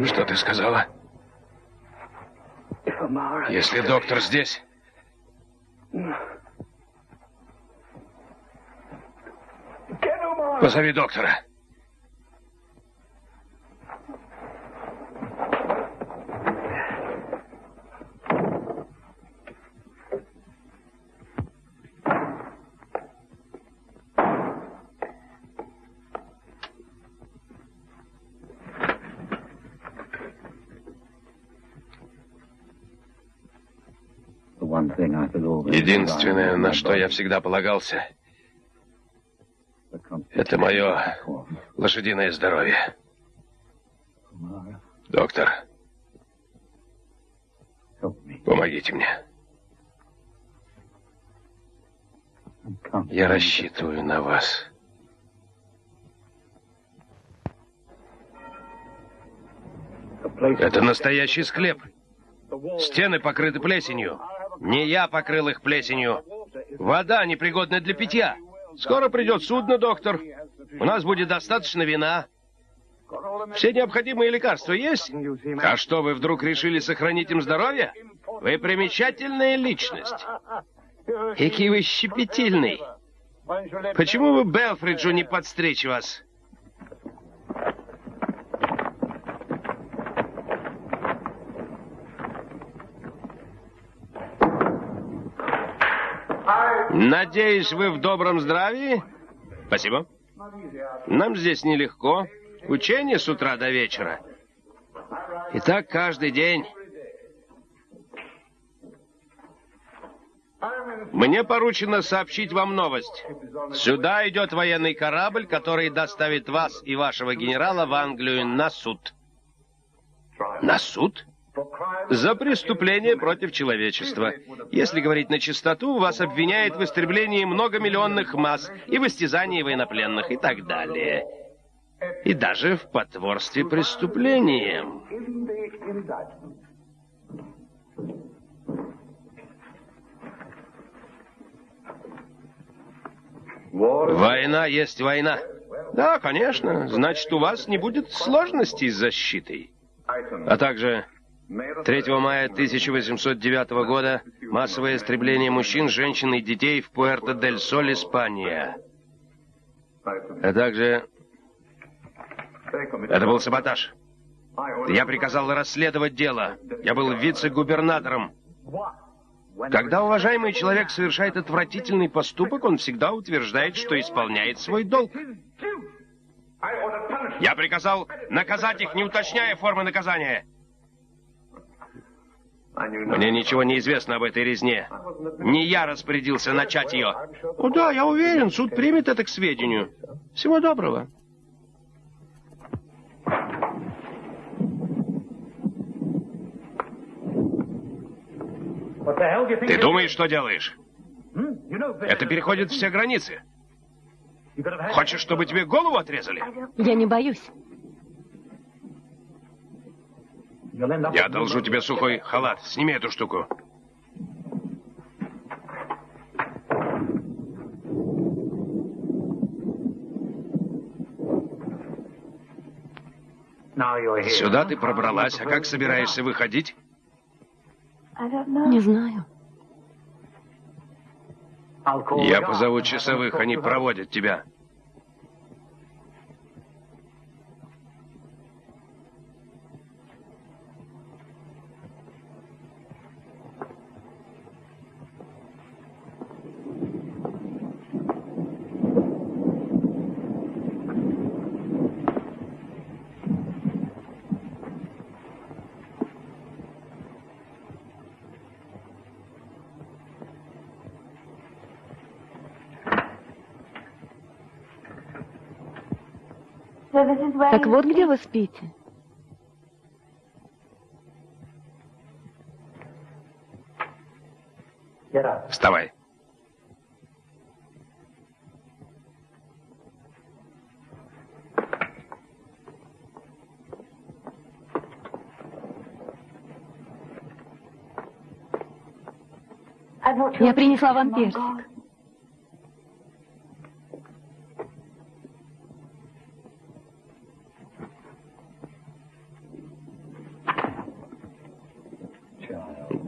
Что ты сказала? Если доктор здесь... Позови доктора. Единственное, на что я всегда полагался, это мое лошадиное здоровье. Доктор, помогите мне. Я рассчитываю на вас. Это настоящий склеп. Стены покрыты плесенью. Не я покрыл их плесенью. Вода непригодна для питья. Скоро придет судно, доктор. У нас будет достаточно вина. Все необходимые лекарства есть? А что, вы вдруг решили сохранить им здоровье? Вы примечательная личность. Какие вы щепетильный. Почему вы Белфриджу не подстричь вас? Надеюсь, вы в добром здравии? Спасибо. Нам здесь нелегко. Учение с утра до вечера. И так каждый день. Мне поручено сообщить вам новость. Сюда идет военный корабль, который доставит вас и вашего генерала в Англию на суд. На суд? За преступление против человечества. Если говорить на чистоту, вас обвиняют в истреблении многомиллионных масс и в истязании военнопленных и так далее. И даже в потворстве преступлением. Война есть война. Да, конечно. Значит, у вас не будет сложностей с защитой. А также 3 мая 1809 года массовое истребление мужчин, женщин и детей в Пуэрто-дель-Соль, Испания. А также... Это был саботаж. Я приказал расследовать дело. Я был вице-губернатором. Когда уважаемый человек совершает отвратительный поступок, он всегда утверждает, что исполняет свой долг. Я приказал наказать их, не уточняя формы наказания. Мне ничего не известно об этой резне. Не я распорядился начать ее. О, да, я уверен, суд примет это к сведению. Всего доброго. Ты думаешь, что делаешь? Это переходит все границы. Хочешь, чтобы тебе голову отрезали? Я не боюсь. Я одолжу тебе сухой халат. Сними эту штуку. Сюда ты пробралась, а как собираешься выходить? Не знаю. Я позову часовых, они проводят тебя. Так вот где вы спите? Вставай. Я принесла вам персик.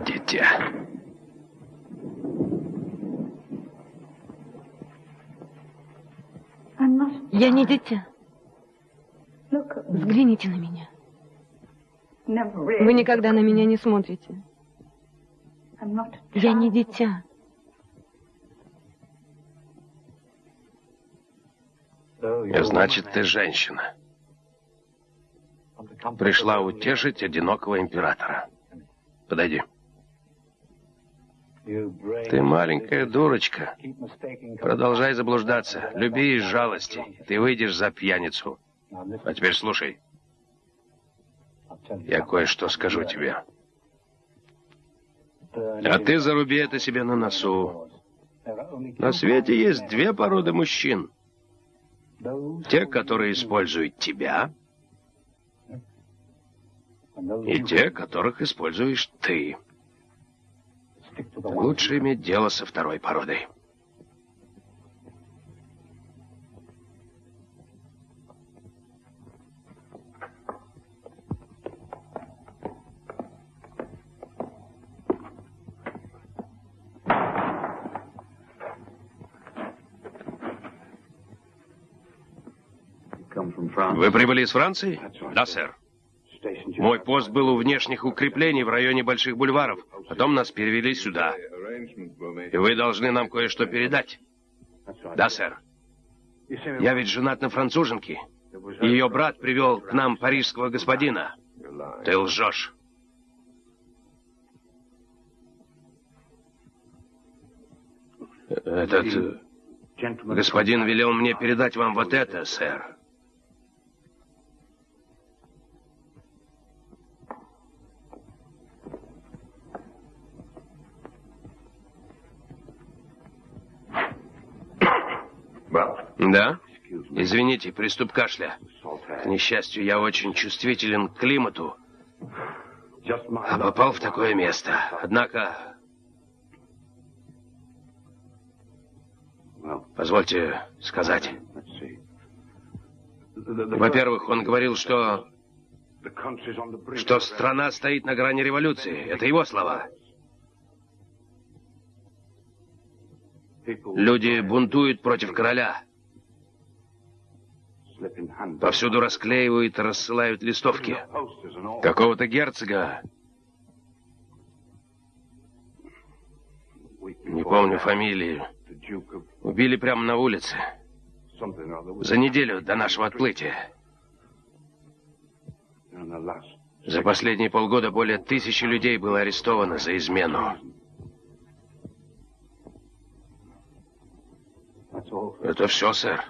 Дитя. Я не дитя. Взгляните на меня. Вы никогда на меня не смотрите. Я не дитя. Значит, ты женщина. Пришла утешить одинокого императора. Подойди. Ты маленькая дурочка. Продолжай заблуждаться. Люби из жалости. Ты выйдешь за пьяницу. А теперь слушай. Я кое-что скажу тебе. А ты заруби это себе на носу. На свете есть две породы мужчин. Те, которые используют тебя, и те, которых используешь ты. Лучше иметь дело со второй породой. Вы прибыли из Франции? Да, сэр. Мой пост был у внешних укреплений в районе Больших Бульваров. Потом нас перевели сюда. И вы должны нам кое-что передать. Да, сэр. Я ведь женат на француженке. Ее брат привел к нам парижского господина. Ты лжешь. Этот э, господин велел мне передать вам вот это, сэр. Да? Извините, приступ кашля. К несчастью, я очень чувствителен к климату. А попал в такое место. Однако... Позвольте сказать. Во-первых, он говорил, что... Что страна стоит на грани революции. Это его слова. Люди бунтуют против короля. Повсюду расклеивают и рассылают листовки. Какого-то герцога. Не помню фамилии. Убили прямо на улице. За неделю до нашего отплытия. За последние полгода более тысячи людей было арестовано за измену. Это все, сэр.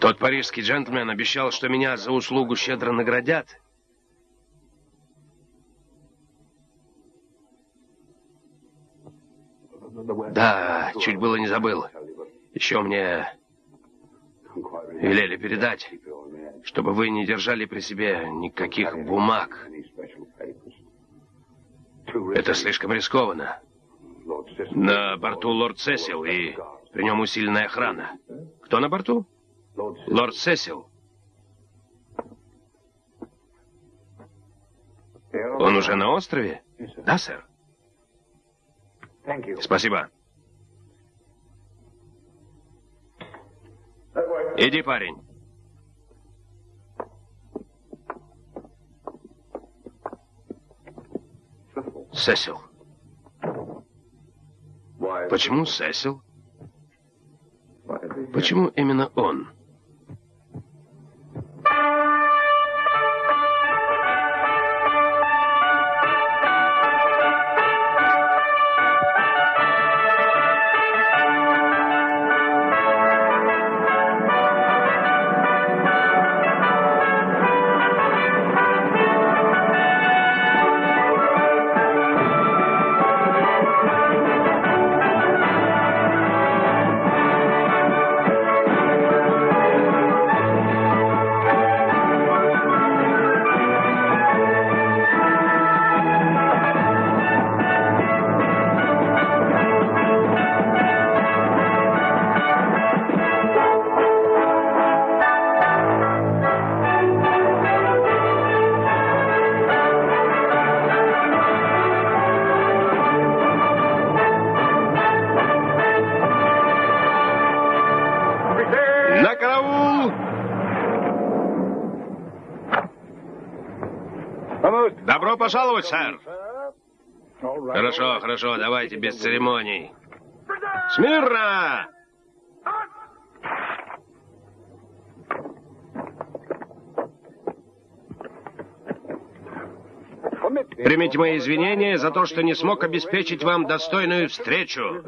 Тот парижский джентльмен обещал, что меня за услугу щедро наградят. Да, чуть было не забыл. Еще мне велели передать, чтобы вы не держали при себе никаких бумаг. Это слишком рискованно. На борту лорд Сесил, и при нем усиленная охрана. Кто на борту? Лорд Сесил. Он уже на острове? Да, сэр. Спасибо. Иди, парень. Сесил. Почему Сесил? Почему именно он? Пожаловать, сэр. Хорошо, хорошо, давайте без церемоний. Смирно! Примите мои извинения за то, что не смог обеспечить вам достойную встречу.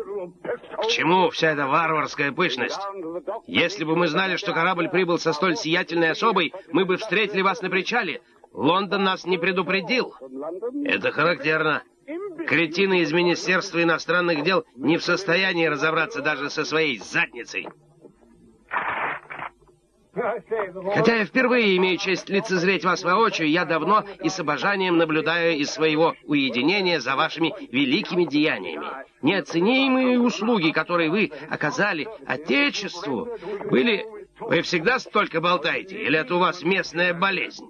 К чему вся эта варварская пышность? Если бы мы знали, что корабль прибыл со столь сиятельной особой, мы бы встретили вас на причале, Лондон нас не предупредил. Это характерно. Кретины из Министерства иностранных дел не в состоянии разобраться даже со своей задницей. Хотя я впервые имею честь лицезреть вас воочию, я давно и с обожанием наблюдаю из своего уединения за вашими великими деяниями. Неоценимые услуги, которые вы оказали Отечеству, были... Вы всегда столько болтаете, или это у вас местная болезнь?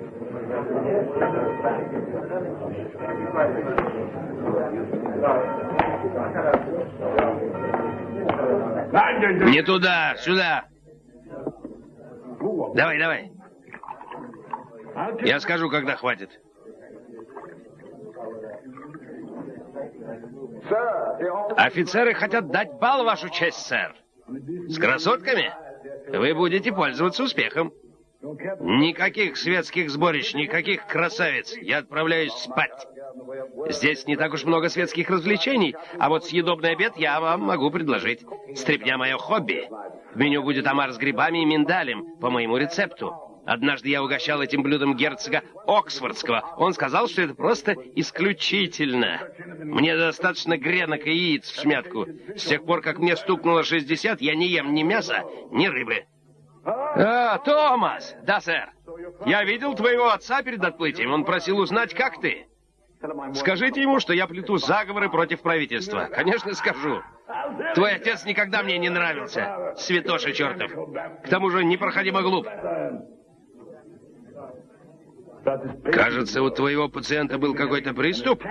Не туда, сюда. Давай, давай. Я скажу, когда хватит. Офицеры хотят дать бал, вашу честь, сэр. С красотками? Вы будете пользоваться успехом. Никаких светских сборищ, никаких красавиц. Я отправляюсь спать. Здесь не так уж много светских развлечений, а вот съедобный обед я вам могу предложить. Стрепня мое хобби. В меню будет омар с грибами и миндалем по моему рецепту. Однажды я угощал этим блюдом герцога Оксфордского. Он сказал, что это просто исключительно. Мне достаточно гренок и яиц в смятку. С тех пор, как мне стукнуло 60, я не ем ни мяса, ни рыбы. А, Томас! Да, сэр. Я видел твоего отца перед отплытием. Он просил узнать, как ты. Скажите ему, что я плету заговоры против правительства. Конечно, скажу. Твой отец никогда мне не нравился, святоша чертов. К тому же непроходимо глуп. Кажется, у твоего пациента был какой-то приступ?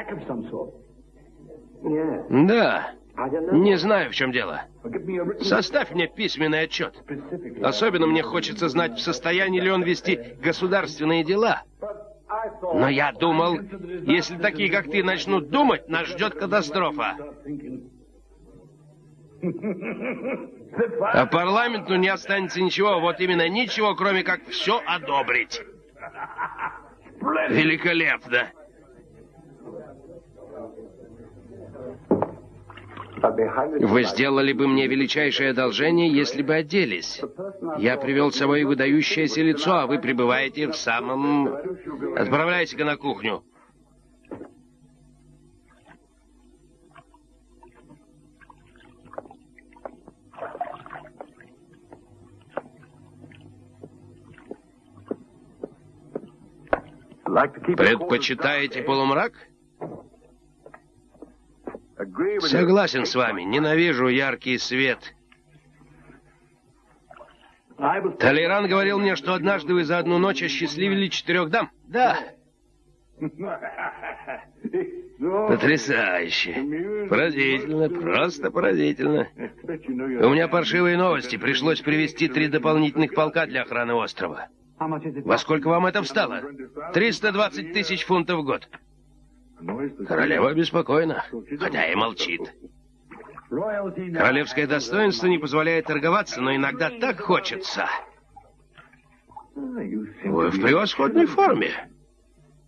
Да. Не знаю, в чем дело. Составь мне письменный отчет. Особенно мне хочется знать, в состоянии ли он вести государственные дела. Но я думал, если такие, как ты, начнут думать, нас ждет катастрофа. А парламенту не останется ничего, вот именно ничего, кроме как все одобрить. Великолепно. Вы сделали бы мне величайшее одолжение, если бы оделись. Я привел с собой выдающееся лицо, а вы пребываете в самом... Отправляйте-ка на кухню. Предпочитаете полумрак? Согласен с вами, ненавижу яркий свет. Толеран говорил мне, что однажды вы за одну ночь осчастливили четырех дам. Да. Потрясающе. Поразительно, просто поразительно. У меня паршивые новости. Пришлось привести три дополнительных полка для охраны острова. Во сколько вам это встало? 320 тысяч фунтов в год. Королева беспокойна, хотя и молчит. Королевское достоинство не позволяет торговаться, но иногда так хочется. Вы в превосходной форме.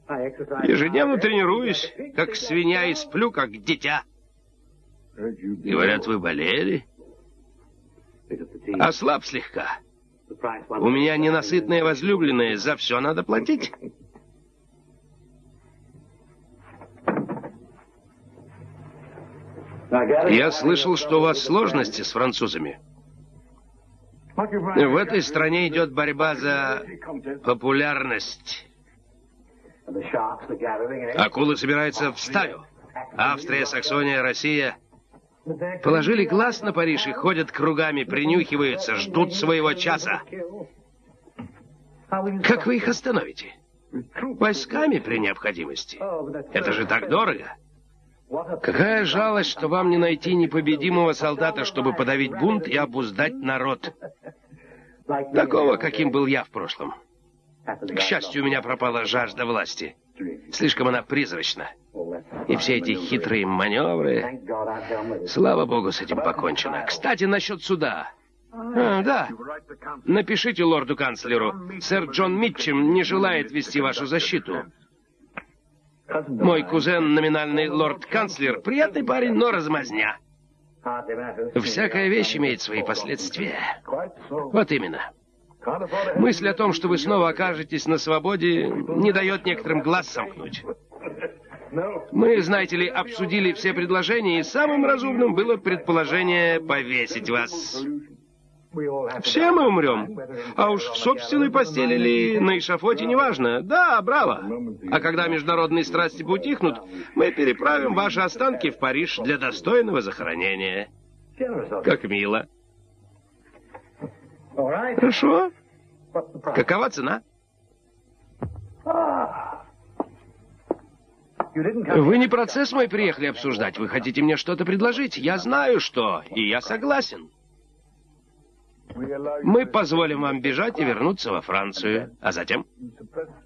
Ежедневно тренируюсь, как свинья, и сплю, как дитя. Говорят, вы болели? Ослаб слегка. У меня ненасытная возлюбленная, за все надо платить. Я слышал, что у вас сложности с французами. В этой стране идет борьба за популярность. Акулы собираются в стаю. Австрия, Саксония, Россия Положили глаз на Париж и ходят кругами, принюхиваются, ждут своего часа. Как вы их остановите? Войсками при необходимости. Это же так дорого. Какая жалость, что вам не найти непобедимого солдата, чтобы подавить бунт и обуздать народ. Такого, каким был я в прошлом. К счастью, у меня пропала жажда власти. Слишком она призрачна. И все эти хитрые маневры... Слава богу, с этим покончено. Кстати, насчет суда. А, да. Напишите лорду-канцлеру. Сэр Джон Митчем не желает вести вашу защиту. Мой кузен, номинальный лорд-канцлер, приятный парень, но размазня. Всякая вещь имеет свои последствия. Вот именно. Мысль о том, что вы снова окажетесь на свободе, не дает некоторым глаз сомкнуть. Мы, знаете ли, обсудили все предложения, и самым разумным было предположение повесить вас. Все мы умрем. А уж в собственной постели или на эшафоте, неважно. Да, браво. А когда международные страсти поутихнут, мы переправим ваши останки в Париж для достойного захоронения. Как мило. Хорошо. Какова цена? Вы не процесс мой приехали обсуждать. Вы хотите мне что-то предложить? Я знаю, что, и я согласен. Мы позволим вам бежать и вернуться во Францию. А затем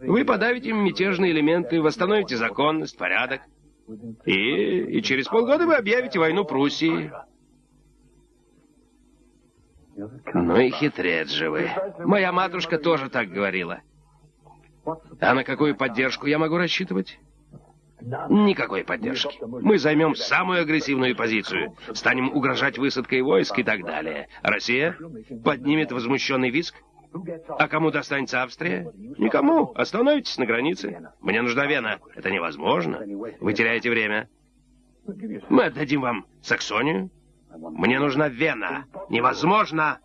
вы подавите мятежные элементы, восстановите законность, порядок. И, и через полгода вы объявите войну Пруссии. Ну и хитрец же вы. Моя матушка тоже так говорила. А на какую поддержку я могу рассчитывать? Никакой поддержки. Мы займем самую агрессивную позицию, станем угрожать высадкой войск и так далее. Россия поднимет возмущенный виск. А кому достанется Австрия? Никому. Остановитесь на границе. Мне нужна Вена. Это невозможно. Вы теряете время. Мы отдадим вам Саксонию. Мне нужна Вена. Невозможно.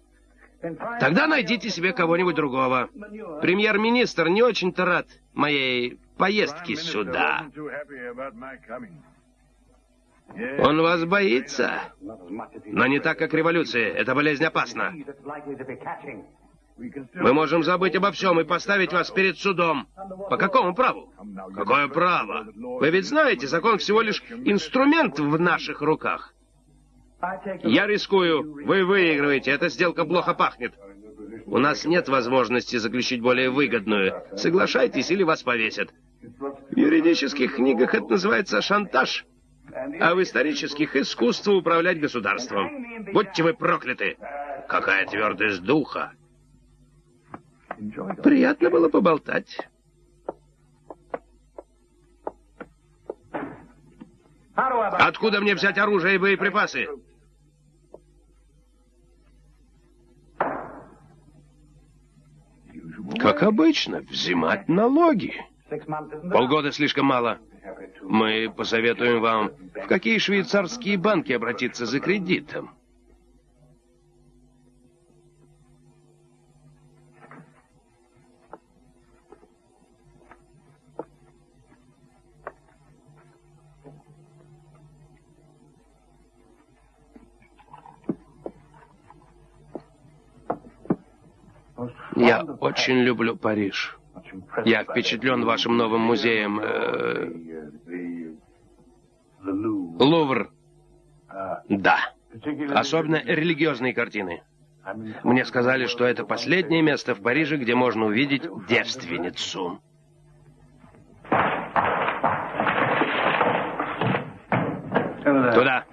Тогда найдите себе кого-нибудь другого. Премьер-министр не очень-то рад моей поездке сюда. Он вас боится, но не так, как революция. Эта болезнь опасна. Мы можем забыть обо всем и поставить вас перед судом. По какому праву? Какое право? Вы ведь знаете, закон всего лишь инструмент в наших руках. Я рискую. Вы выигрываете. Эта сделка плохо пахнет. У нас нет возможности заключить более выгодную. Соглашайтесь, или вас повесят. В юридических книгах это называется шантаж. А в исторических — искусство управлять государством. Будьте вы прокляты. Какая твердость духа. Приятно было поболтать. Откуда мне взять оружие и боеприпасы? Как обычно, взимать налоги. Полгода слишком мало. Мы посоветуем вам, в какие швейцарские банки обратиться за кредитом. Я очень люблю Париж. Я впечатлен вашим новым музеем. Э, Лувр. Да. Особенно религиозные картины. Мне сказали, что это последнее место в Париже, где можно увидеть девственницу. Туда.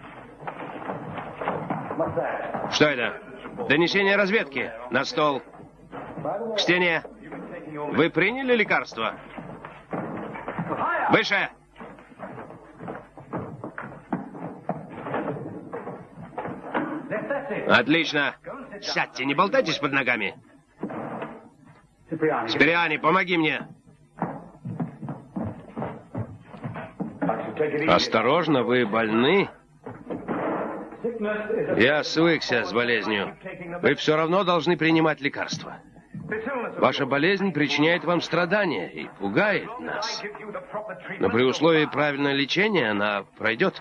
Что это? Донесение разведки. На стол. К стене. Вы приняли лекарство? Выше! Отлично. Сядьте, не болтайтесь под ногами. Спириани, помоги мне. Осторожно, вы больны? Я свыкся с болезнью. Вы все равно должны принимать лекарства. Ваша болезнь причиняет вам страдания и пугает нас. Но при условии правильного лечения она пройдет.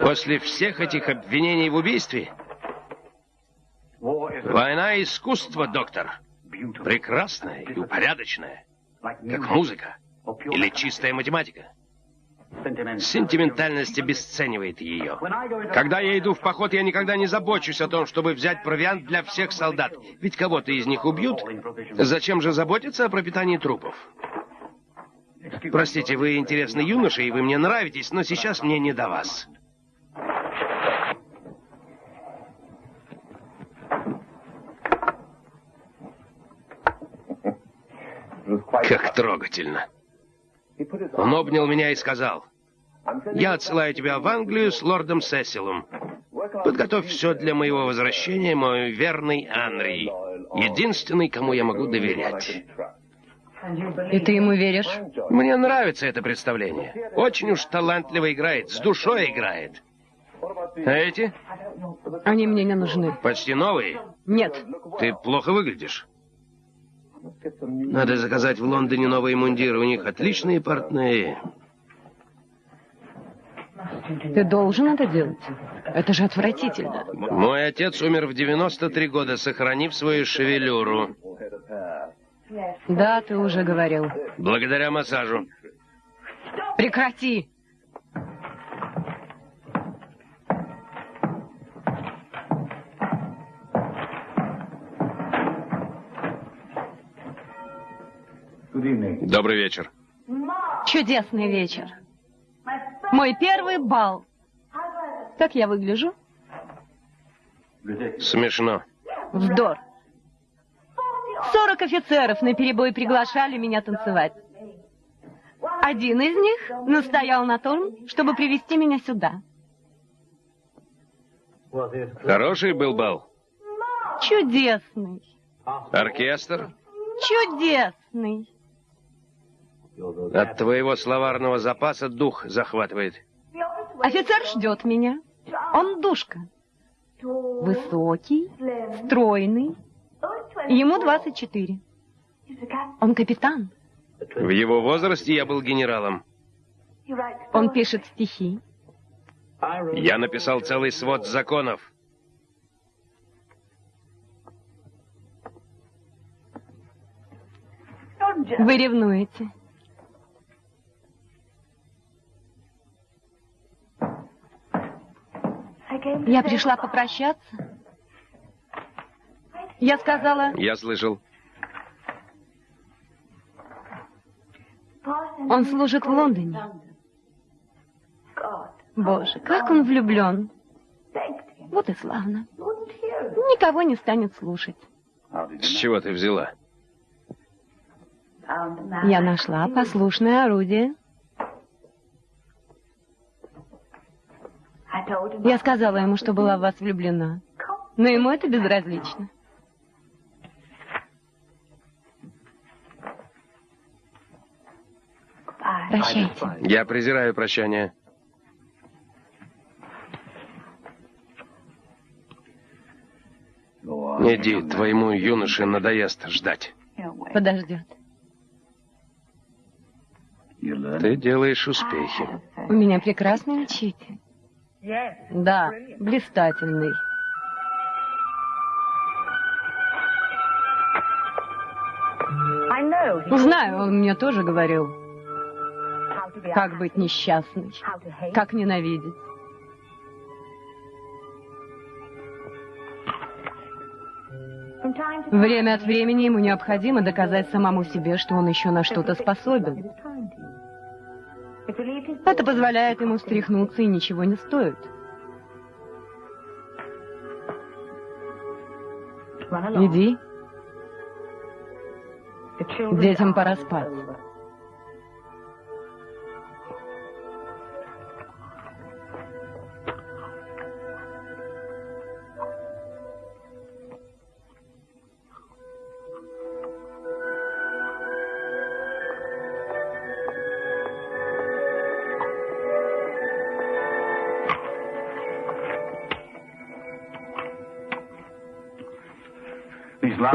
После всех этих обвинений в убийстве... Война — искусство, доктор. Прекрасная и упорядочная. Как музыка. Или чистая математика. Сентиментальность обесценивает ее. Когда я иду в поход, я никогда не забочусь о том, чтобы взять провиант для всех солдат. Ведь кого-то из них убьют. Зачем же заботиться о пропитании трупов? Простите, вы интересный юноша, и вы мне нравитесь, но сейчас мне не до вас. Как трогательно. Он обнял меня и сказал, «Я отсылаю тебя в Англию с лордом Сесилом. Подготовь все для моего возвращения, мой верный Анри, единственный, кому я могу доверять». И ты ему веришь? Мне нравится это представление. Очень уж талантливо играет, с душой играет. А эти? Они мне не нужны. Почти новые? Нет. Ты плохо выглядишь. Надо заказать в Лондоне новые мундиры. У них отличные портные. Ты должен это делать. Это же отвратительно. Мой отец умер в 93 года, сохранив свою шевелюру. Да, ты уже говорил. Благодаря массажу. Прекрати! Добрый вечер. Чудесный вечер. Мой первый бал. Как я выгляжу? Смешно. Вздор. Сорок офицеров на перебой приглашали меня танцевать. Один из них настоял на том, чтобы привести меня сюда. Хороший был бал? Чудесный. Оркестр? Чудесный. От твоего словарного запаса дух захватывает. Офицер ждет меня. Он душка. Высокий, стройный. Ему 24. Он капитан. В его возрасте я был генералом. Он пишет стихи. Я написал целый свод законов. Вы ревнуете. Я пришла попрощаться. Я сказала... Я слышал. Он служит в Лондоне. Боже, как он влюблен. Вот и славно. Никого не станет слушать. С чего ты взяла? Я нашла послушное орудие. Я сказала ему, что была в вас влюблена. Но ему это безразлично. Прощайте. Я презираю прощание. Иди, твоему юноше надоест ждать. Подождет. Ты делаешь успехи. У меня прекрасный учитель. Да, блистательный. Знаю, он мне тоже говорил, как быть несчастной, как ненавидеть. Время от времени ему необходимо доказать самому себе, что он еще на что-то способен. Это позволяет ему встряхнуться и ничего не стоит. Иди. Детям пора спать.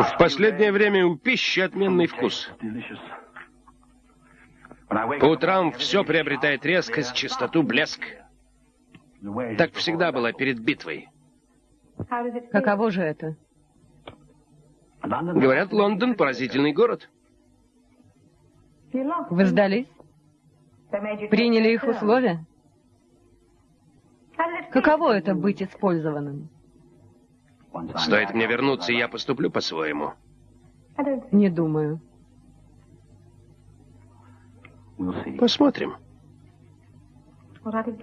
В последнее время у пищи отменный вкус. По утрам все приобретает резкость, чистоту, блеск. Так всегда было перед битвой. Каково же это? Говорят, Лондон поразительный город. Вы сдались? Приняли их условия? Каково это быть использованным? Стоит мне вернуться, и я поступлю по-своему. Не думаю. Посмотрим.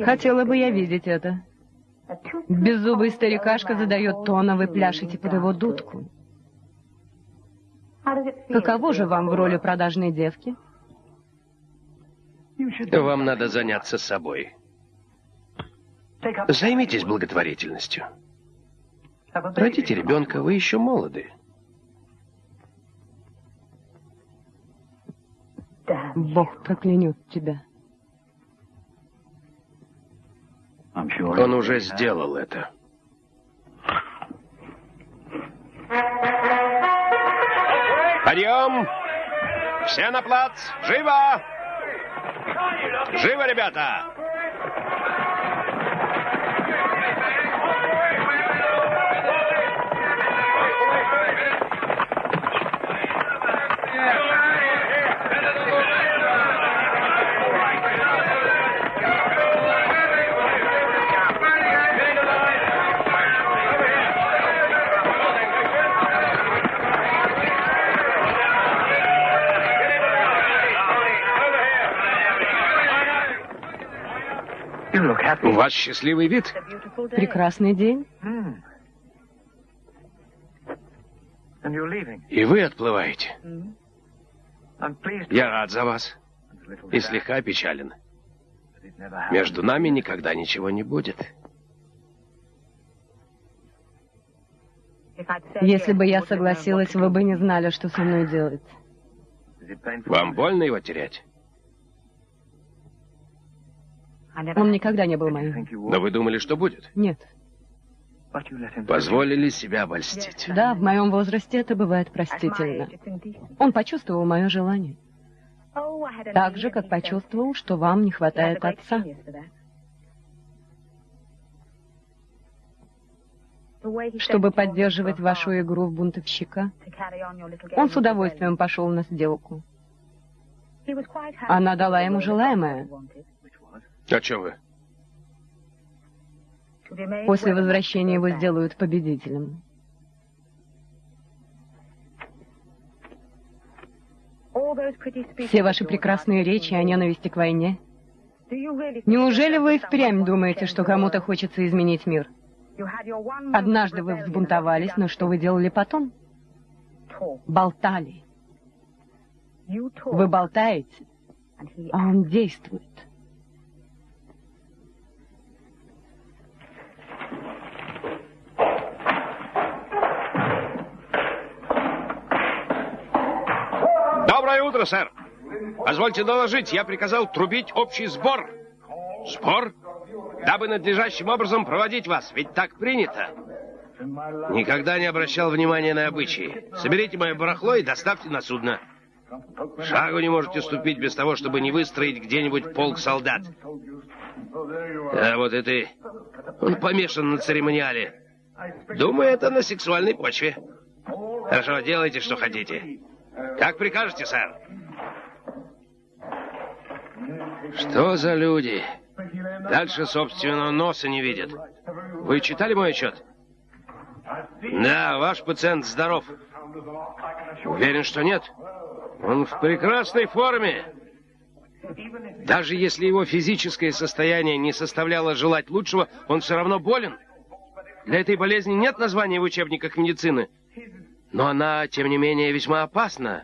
Хотела бы я видеть это. Беззубый старикашка задает тон, а вы пляшете под его дудку. Каково же вам в роли продажной девки? Вам надо заняться собой. Займитесь благотворительностью. Родите ребенка, вы еще молоды. Бог проклянет тебя. Он уже сделал это. Подъем! Все на плац! Живо! Живо, ребята! У вас счастливый вид. Прекрасный день. И вы отплываете. Я рад за вас. И слегка опечален. Между нами никогда ничего не будет. Если бы я согласилась, вы бы не знали, что со мной делать. Вам больно его терять? Он никогда не был моим. Но вы думали, что будет? Нет. Позволили себя обольстить. Да, в моем возрасте это бывает простительно. Он почувствовал мое желание. Так же, как почувствовал, что вам не хватает отца. Чтобы поддерживать вашу игру в бунтовщика, он с удовольствием пошел на сделку. Она дала ему желаемое. О чем вы? После возвращения его сделают победителем. Все ваши прекрасные речи о ненависти к войне. Неужели вы впрямь думаете, что кому-то хочется изменить мир? Однажды вы взбунтовались, но что вы делали потом? Болтали. Вы болтаете, а он действует. Доброе утро, сэр. Позвольте доложить, я приказал трубить общий сбор. Сбор? Дабы надлежащим образом проводить вас, ведь так принято. Никогда не обращал внимания на обычаи. Соберите мое барахло и доставьте на судно. Шагу не можете ступить без того, чтобы не выстроить где-нибудь полк солдат. А вот и ты. Он помешан на церемониале. Думаю, это на сексуальной почве. Хорошо, делайте, что хотите. Как прикажете, сэр? Что за люди? Дальше собственного носа не видят. Вы читали мой отчет? Да, ваш пациент здоров. Уверен, что нет? Он в прекрасной форме. Даже если его физическое состояние не составляло желать лучшего, он все равно болен. Для этой болезни нет названия в учебниках медицины. Но она, тем не менее, весьма опасна.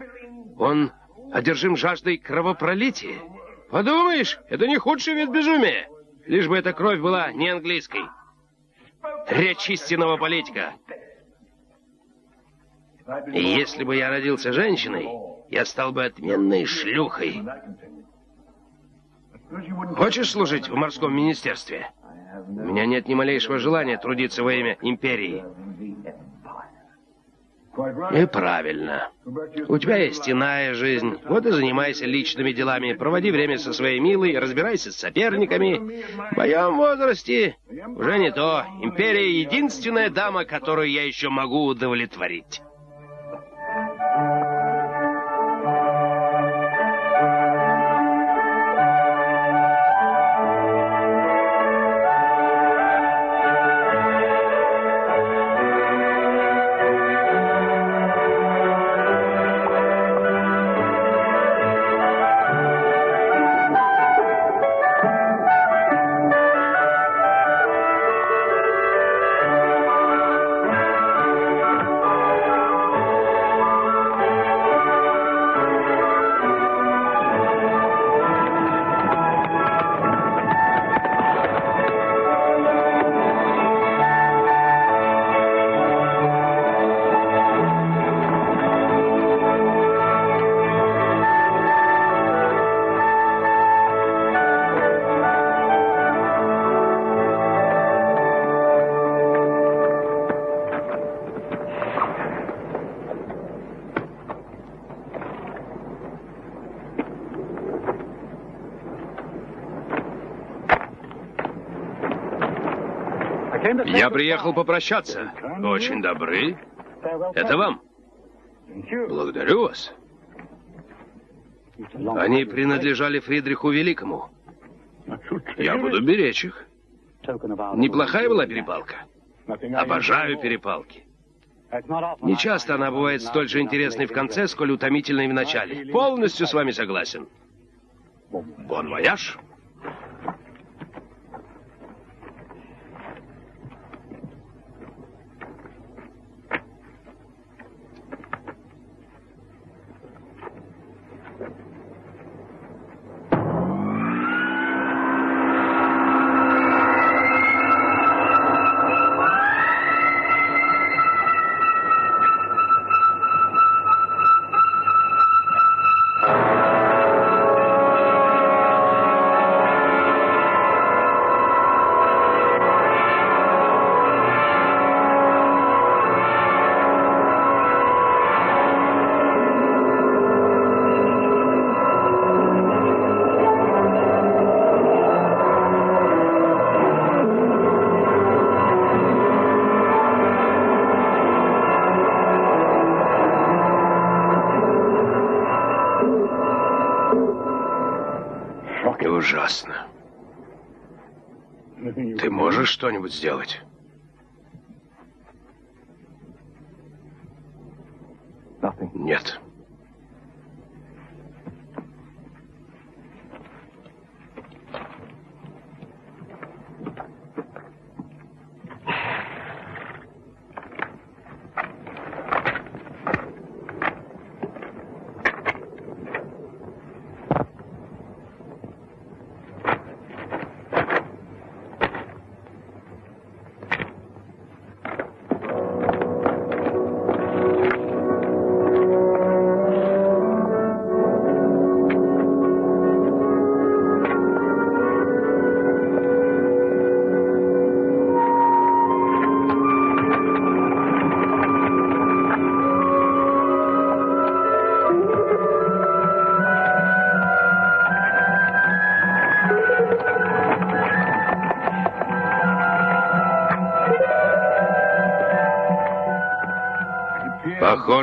Он одержим жаждой кровопролития. Подумаешь, это не худший вид безумия. Лишь бы эта кровь была не английской. Речь истинного политика. И если бы я родился женщиной, я стал бы отменной шлюхой. Хочешь служить в морском министерстве? У меня нет ни малейшего желания трудиться во имя империи. И правильно. У тебя есть иная жизнь. Вот и занимайся личными делами. Проводи время со своей милой, разбирайся с соперниками. В моем возрасте уже не то. Империя — единственная дама, которую я еще могу удовлетворить. Я приехал попрощаться. Очень добры. Это вам. Благодарю вас. Они принадлежали Фридриху Великому. Я буду беречь их. Неплохая была перепалка. Обожаю перепалки. Не часто она бывает столь же интересной в конце, сколь утомительной в начале. Полностью с вами согласен. Бон вояж. Что-нибудь сделать?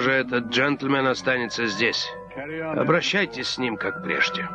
Похоже, этот джентльмен останется здесь. Обращайтесь с ним, как прежде.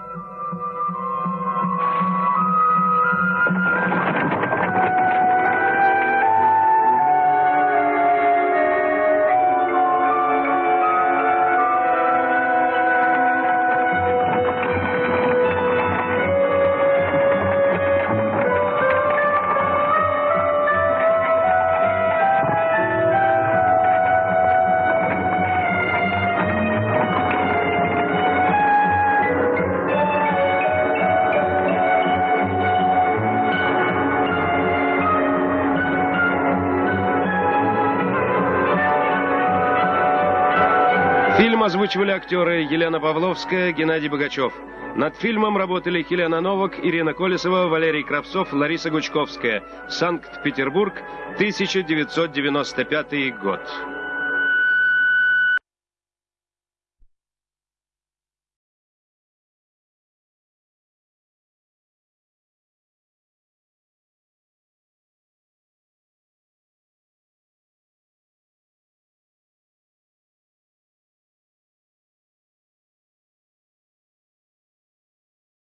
Озвучивали актеры Елена Павловская, Геннадий Богачев. Над фильмом работали Елена Новак, Ирина Колесова, Валерий Кравцов, Лариса Гучковская. Санкт-Петербург, 1995 год.